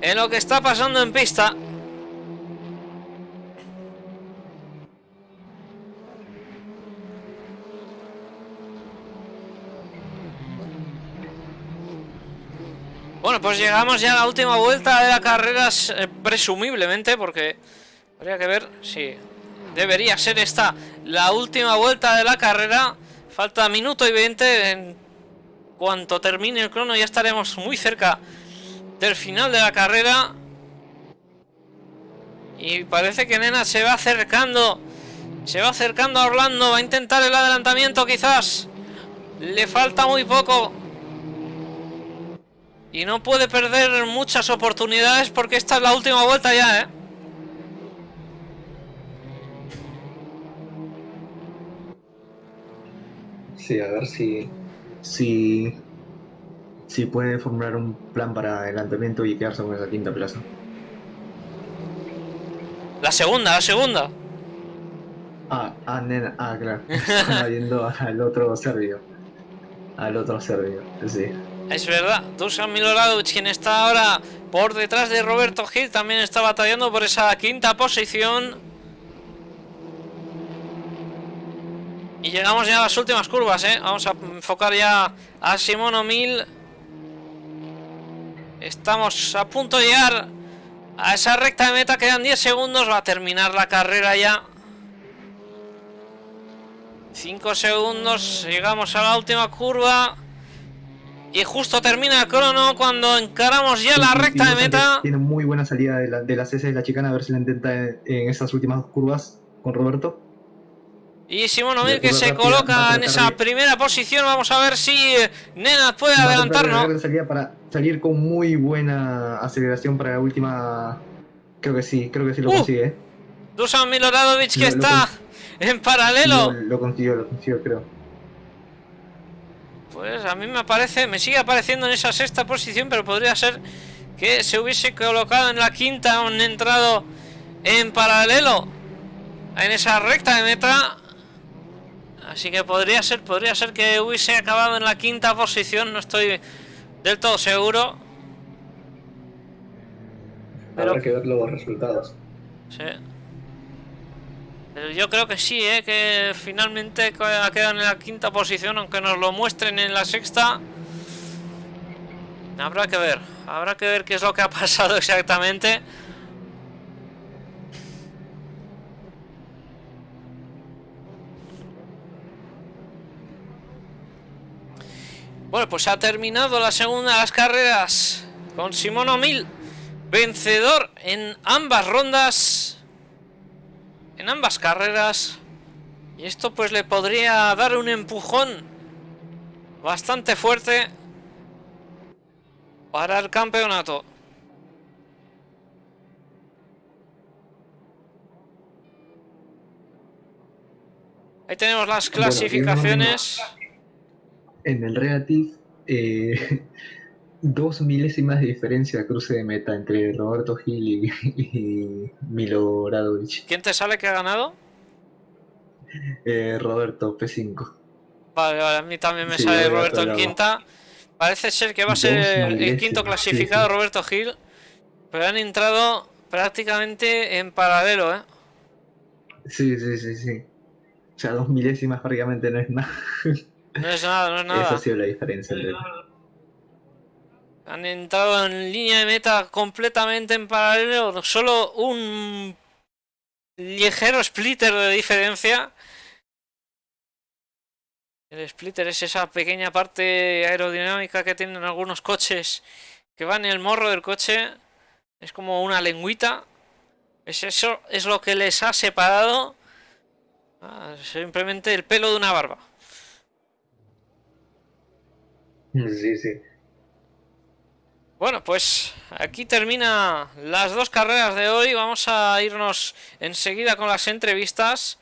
en lo que está pasando en pista. Bueno, pues llegamos ya a la última vuelta de la carrera, eh, presumiblemente, porque habría que ver si debería ser esta la última vuelta de la carrera. Falta minuto y 20. En cuanto termine el crono ya estaremos muy cerca del final de la carrera. Y parece que Nena se va acercando. Se va acercando a Orlando. Va a intentar el adelantamiento quizás. Le falta muy poco. Y no puede perder muchas oportunidades porque esta es la última vuelta ya, ¿eh? Sí, a ver si, si, si puede formular un plan para adelantamiento y quedarse con esa quinta plaza. La segunda, la segunda. Ah, ah, nena, ah, claro. *laughs* Estaba yendo al otro serbio. Al otro serbio, sí. Es verdad, Dusan Miloradovic, quien está ahora por detrás de Roberto Gil, también está batallando por esa quinta posición. Y llegamos ya a las últimas curvas, ¿eh? Vamos a enfocar ya a Simono Mil. Estamos a punto de llegar a esa recta de meta, quedan 10 segundos, va a terminar la carrera ya. 5 segundos, llegamos a la última curva. Y justo termina el crono cuando encaramos ya la recta de meta. Tiene muy buena salida de la, de la de la chicana, a ver si la intenta en, estas últimas curvas con Roberto. Y Simón Omil que se coloca en esa primera posición. Vamos a ver si Nena puede adelantarnos. Salida para salir con muy buena aceleración para la última. Creo que sí, creo que sí lo uh, consigue. Dusan Miloradovic que está en paralelo. Lo, lo consiguió, lo consiguió, creo. Pues a mí me aparece, me sigue apareciendo en esa sexta posición, pero podría ser que se hubiese colocado en la quinta, un entrado en paralelo en esa recta de meta. Así que podría ser, podría ser que hubiese acabado en la quinta posición, no estoy del todo seguro. Pero... Habrá que ver los resultados. Sí. Yo creo que sí, ¿eh? que finalmente ha quedado en la quinta posición, aunque nos lo muestren en la sexta. Habrá que ver, habrá que ver qué es lo que ha *laughs* pasado exactamente. Bueno, pues ha terminado la segunda de las carreras con Simón O'Mill, vencedor en ambas rondas, en ambas carreras. Y esto pues le podría dar un empujón bastante fuerte para el campeonato. Ahí tenemos las clasificaciones en el Relative eh, dos milésimas de diferencia de cruce de meta entre Roberto Gil y, *laughs* Milo ¿Quién te sale que ha ganado? Eh, Roberto P5. Vale, vale, a mí también me sale Roberto en quinta. Parece ser que va a ser el quinto clasificado Roberto Gil, pero han entrado prácticamente en paralelo, ¿eh? Sí, sí, sí, sí. O sea, dos milésimas prácticamente no es nada. No es nada, no es nada. *laughs* Esa ha sido la diferencia Han entrado en línea de meta completamente en paralelo. Solo un ligero splitter de diferencia. El splitter es esa pequeña parte aerodinámica que tienen algunos coches que van en el morro del coche. Es como una lengüita. Es eso, es lo que les ha separado. Ah, simplemente el pelo de una barba. Sí, sí. Bueno, pues aquí termina las dos carreras de hoy. Vamos a irnos enseguida con las entrevistas.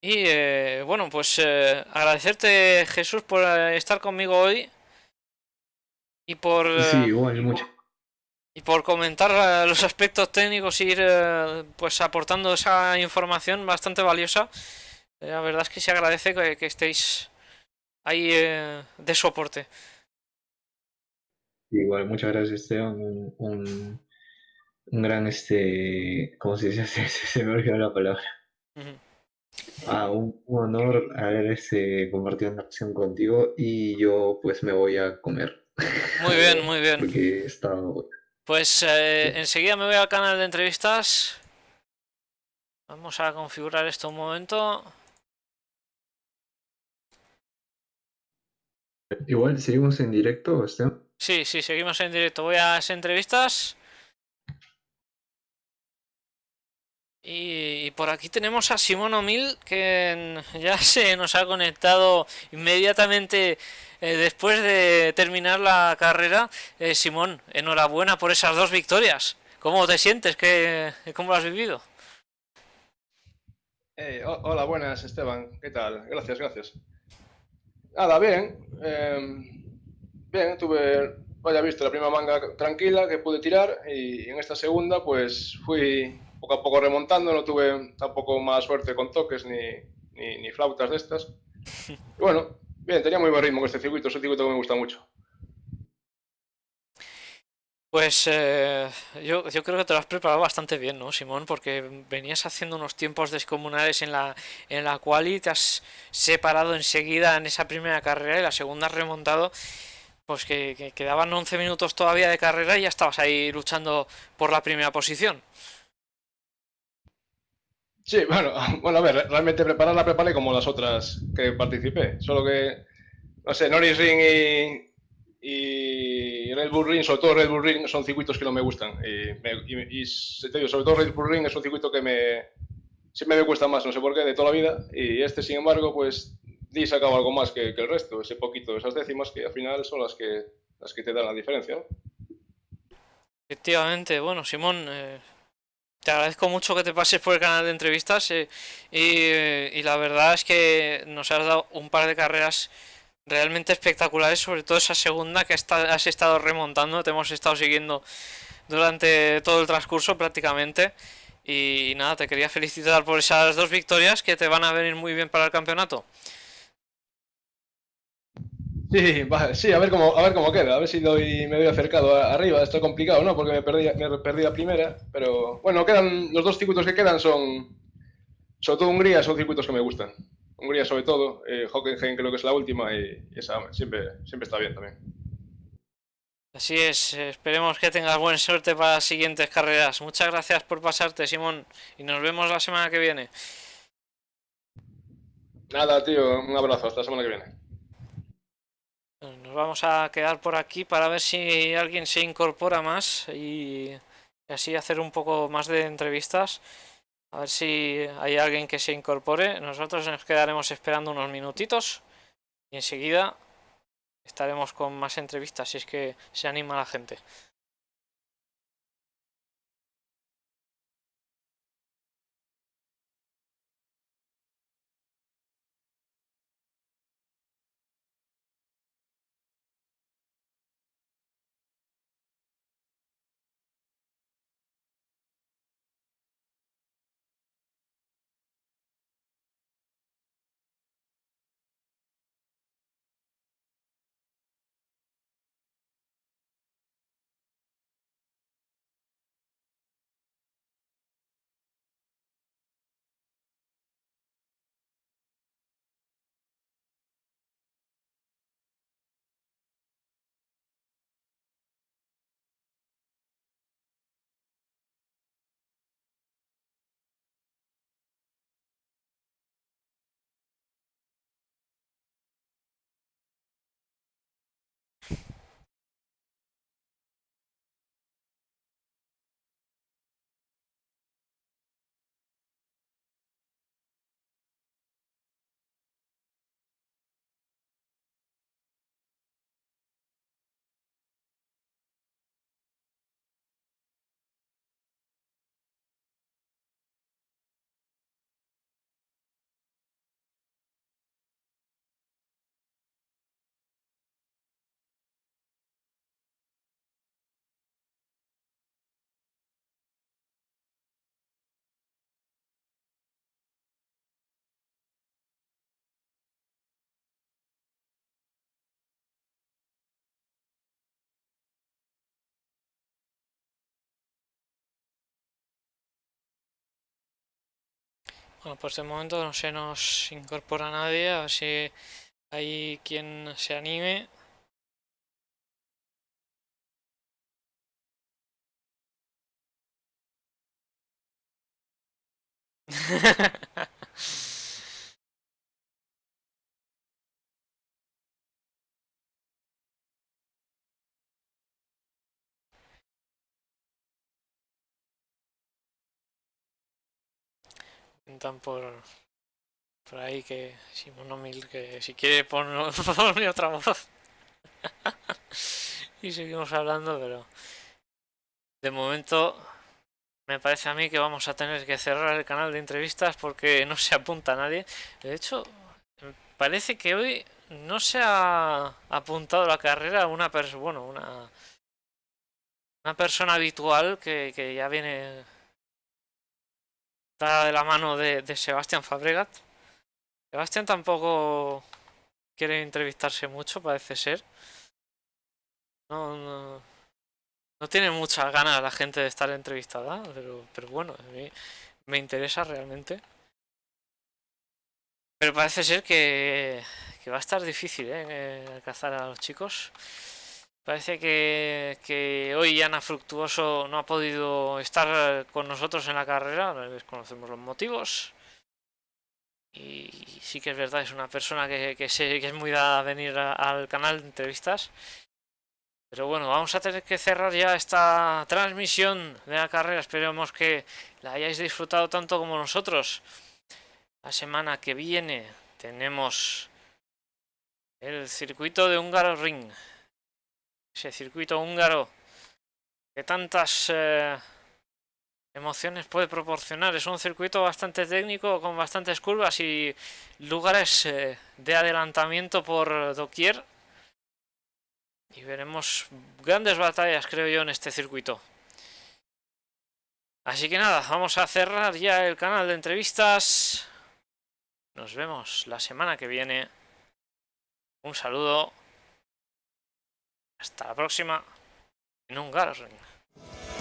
Y eh, bueno, pues eh, agradecerte Jesús por eh, estar conmigo hoy. Y por... sí, igual, mucho. Y por comentar los aspectos técnicos y ir pues aportando esa información bastante valiosa. La verdad es que se agradece que, que estéis ahí eh, de soporte. Igual, muchas gracias Esteban, un, un, gran, este, ¿cómo se dice? *laughs* Se, me olvidó la palabra. Ah, un, honor haber este, compartido una acción contigo y yo pues me voy a comer. Muy bien, muy bien. *laughs* Porque he estado... Pues eh, enseguida me voy al canal de entrevistas. Vamos a configurar esto un momento. Igual seguimos en directo, Esteban. Sí, sí, seguimos en directo. Voy a las entrevistas. Y, por aquí tenemos a Simón O'Mill, que *laughs* ya se nos ha conectado inmediatamente eh, después de terminar la carrera. Eh, Simón, enhorabuena por esas dos victorias. ¿Cómo te sientes? ¿Qué, ¿Cómo lo has vivido? Eh, hola, buenas, Esteban. ¿Qué tal? Gracias, gracias. Nada, bien. Em, bien, tuve, vaya visto, la primera manga tranquila que pude tirar y en esta segunda pues fui poco a poco remontando, no tuve tampoco más suerte con toques ni, ni, flautas de estas. *laughs* bueno, bien, tenía muy buen ritmo con este circuito, es un circuito que me gusta mucho. Pues eh, yo, yo, creo que te lo has preparado bastante bien, ¿no, Simón? Porque venías haciendo unos tiempos descomunales en la, en la cual y te has separado enseguida en esa primera carrera y la segunda has remontado, pues que, quedaban 11 minutos todavía de carrera y ya estabas ahí luchando por la primera posición. Sí, bueno, *laughs* bueno, a ver, realmente preparar la preparé como las otras que participé, solo que, no sé, Norris Ring y, y Red Bull Ring, sobre todo Red Bull Ring, son circuitos que no me gustan. Y, te digo, sobre todo Red Bull Ring es un circuito que me, siempre me cuesta más, no sé por qué, de toda la vida. Y este, sin embargo, pues di sacado algo más que, el resto, ese poquito, esas décimas que al final son las que, las que te dan la diferencia. Efectivamente, bueno, Simón, eh, te agradezco mucho que te pases por el canal de entrevistas eh, y, y la verdad es que nos has dado un par de carreras realmente espectaculares, sobre todo esa segunda que has estado remontando, te hemos estado siguiendo durante todo el transcurso prácticamente. Y nada, te quería felicitar por esas dos victorias que te van a venir muy bien para el campeonato. Sí, sí, a ver cómo, a ver cómo queda, a ver si doy, me doy acercado arriba. Está complicado, ¿no? Porque me perdí, me perdí la primera, pero bueno, quedan los dos circuitos que quedan son, sobre todo Hungría, son circuitos que me gustan. Hungría sobre todo, eh, Hockenheim creo que es la última y, esa siempre, siempre está bien también. Así es, esperemos que tengas buena suerte para las siguientes carreras. Muchas gracias por pasarte, Simón, y nos vemos la semana que viene. Nada, tío, un abrazo, hasta la semana que viene. Vamos a quedar por aquí para ver si alguien se incorpora más y así hacer un poco más de entrevistas. A ver si hay alguien que se incorpore. Nosotros nos quedaremos esperando unos minutitos y enseguida estaremos con más entrevistas si es que se anima la gente. Bueno, pues de momento no se nos incorpora nadie, a ver si hay quien se anime. *laughs* Intentan por, por ahí que Simón Mil que si quiere poner *laughs* otra voz. *laughs* y seguimos hablando, pero de momento me parece a mí que vamos a tener que cerrar el canal de entrevistas porque no se apunta nadie. De hecho, parece que hoy no se ha apuntado a la carrera una persona, bueno, una, una persona habitual que, que ya viene Está de la mano de, Sebastián Fabregat. Sebastián tampoco quiere entrevistarse mucho, parece ser. No, no, tiene muchas ganas la gente de estar entrevistada, pero, pero bueno, a mí me interesa realmente. Pero parece ser que, que va a estar difícil ¿eh? alcanzar a los chicos. Parece que, hoy Ana Fructuoso no ha podido estar con nosotros en la carrera, desconocemos los motivos. Y sí que es verdad, es una persona que es muy dada a venir al canal de entrevistas. Pero bueno, vamos a tener que cerrar ya esta transmisión de la carrera. Esperemos que la hayáis disfrutado tanto como nosotros. La semana que viene tenemos el circuito de Húngaro Ring ese circuito húngaro que tantas eh, emociones puede proporcionar. Es un circuito bastante técnico con bastantes curvas y lugares eh, de adelantamiento por doquier. Y veremos grandes batallas, creo yo, en este circuito. Así que nada, vamos a cerrar ya el canal de entrevistas. Nos vemos la semana que viene. Un saludo. Hasta la próxima. En un Ring.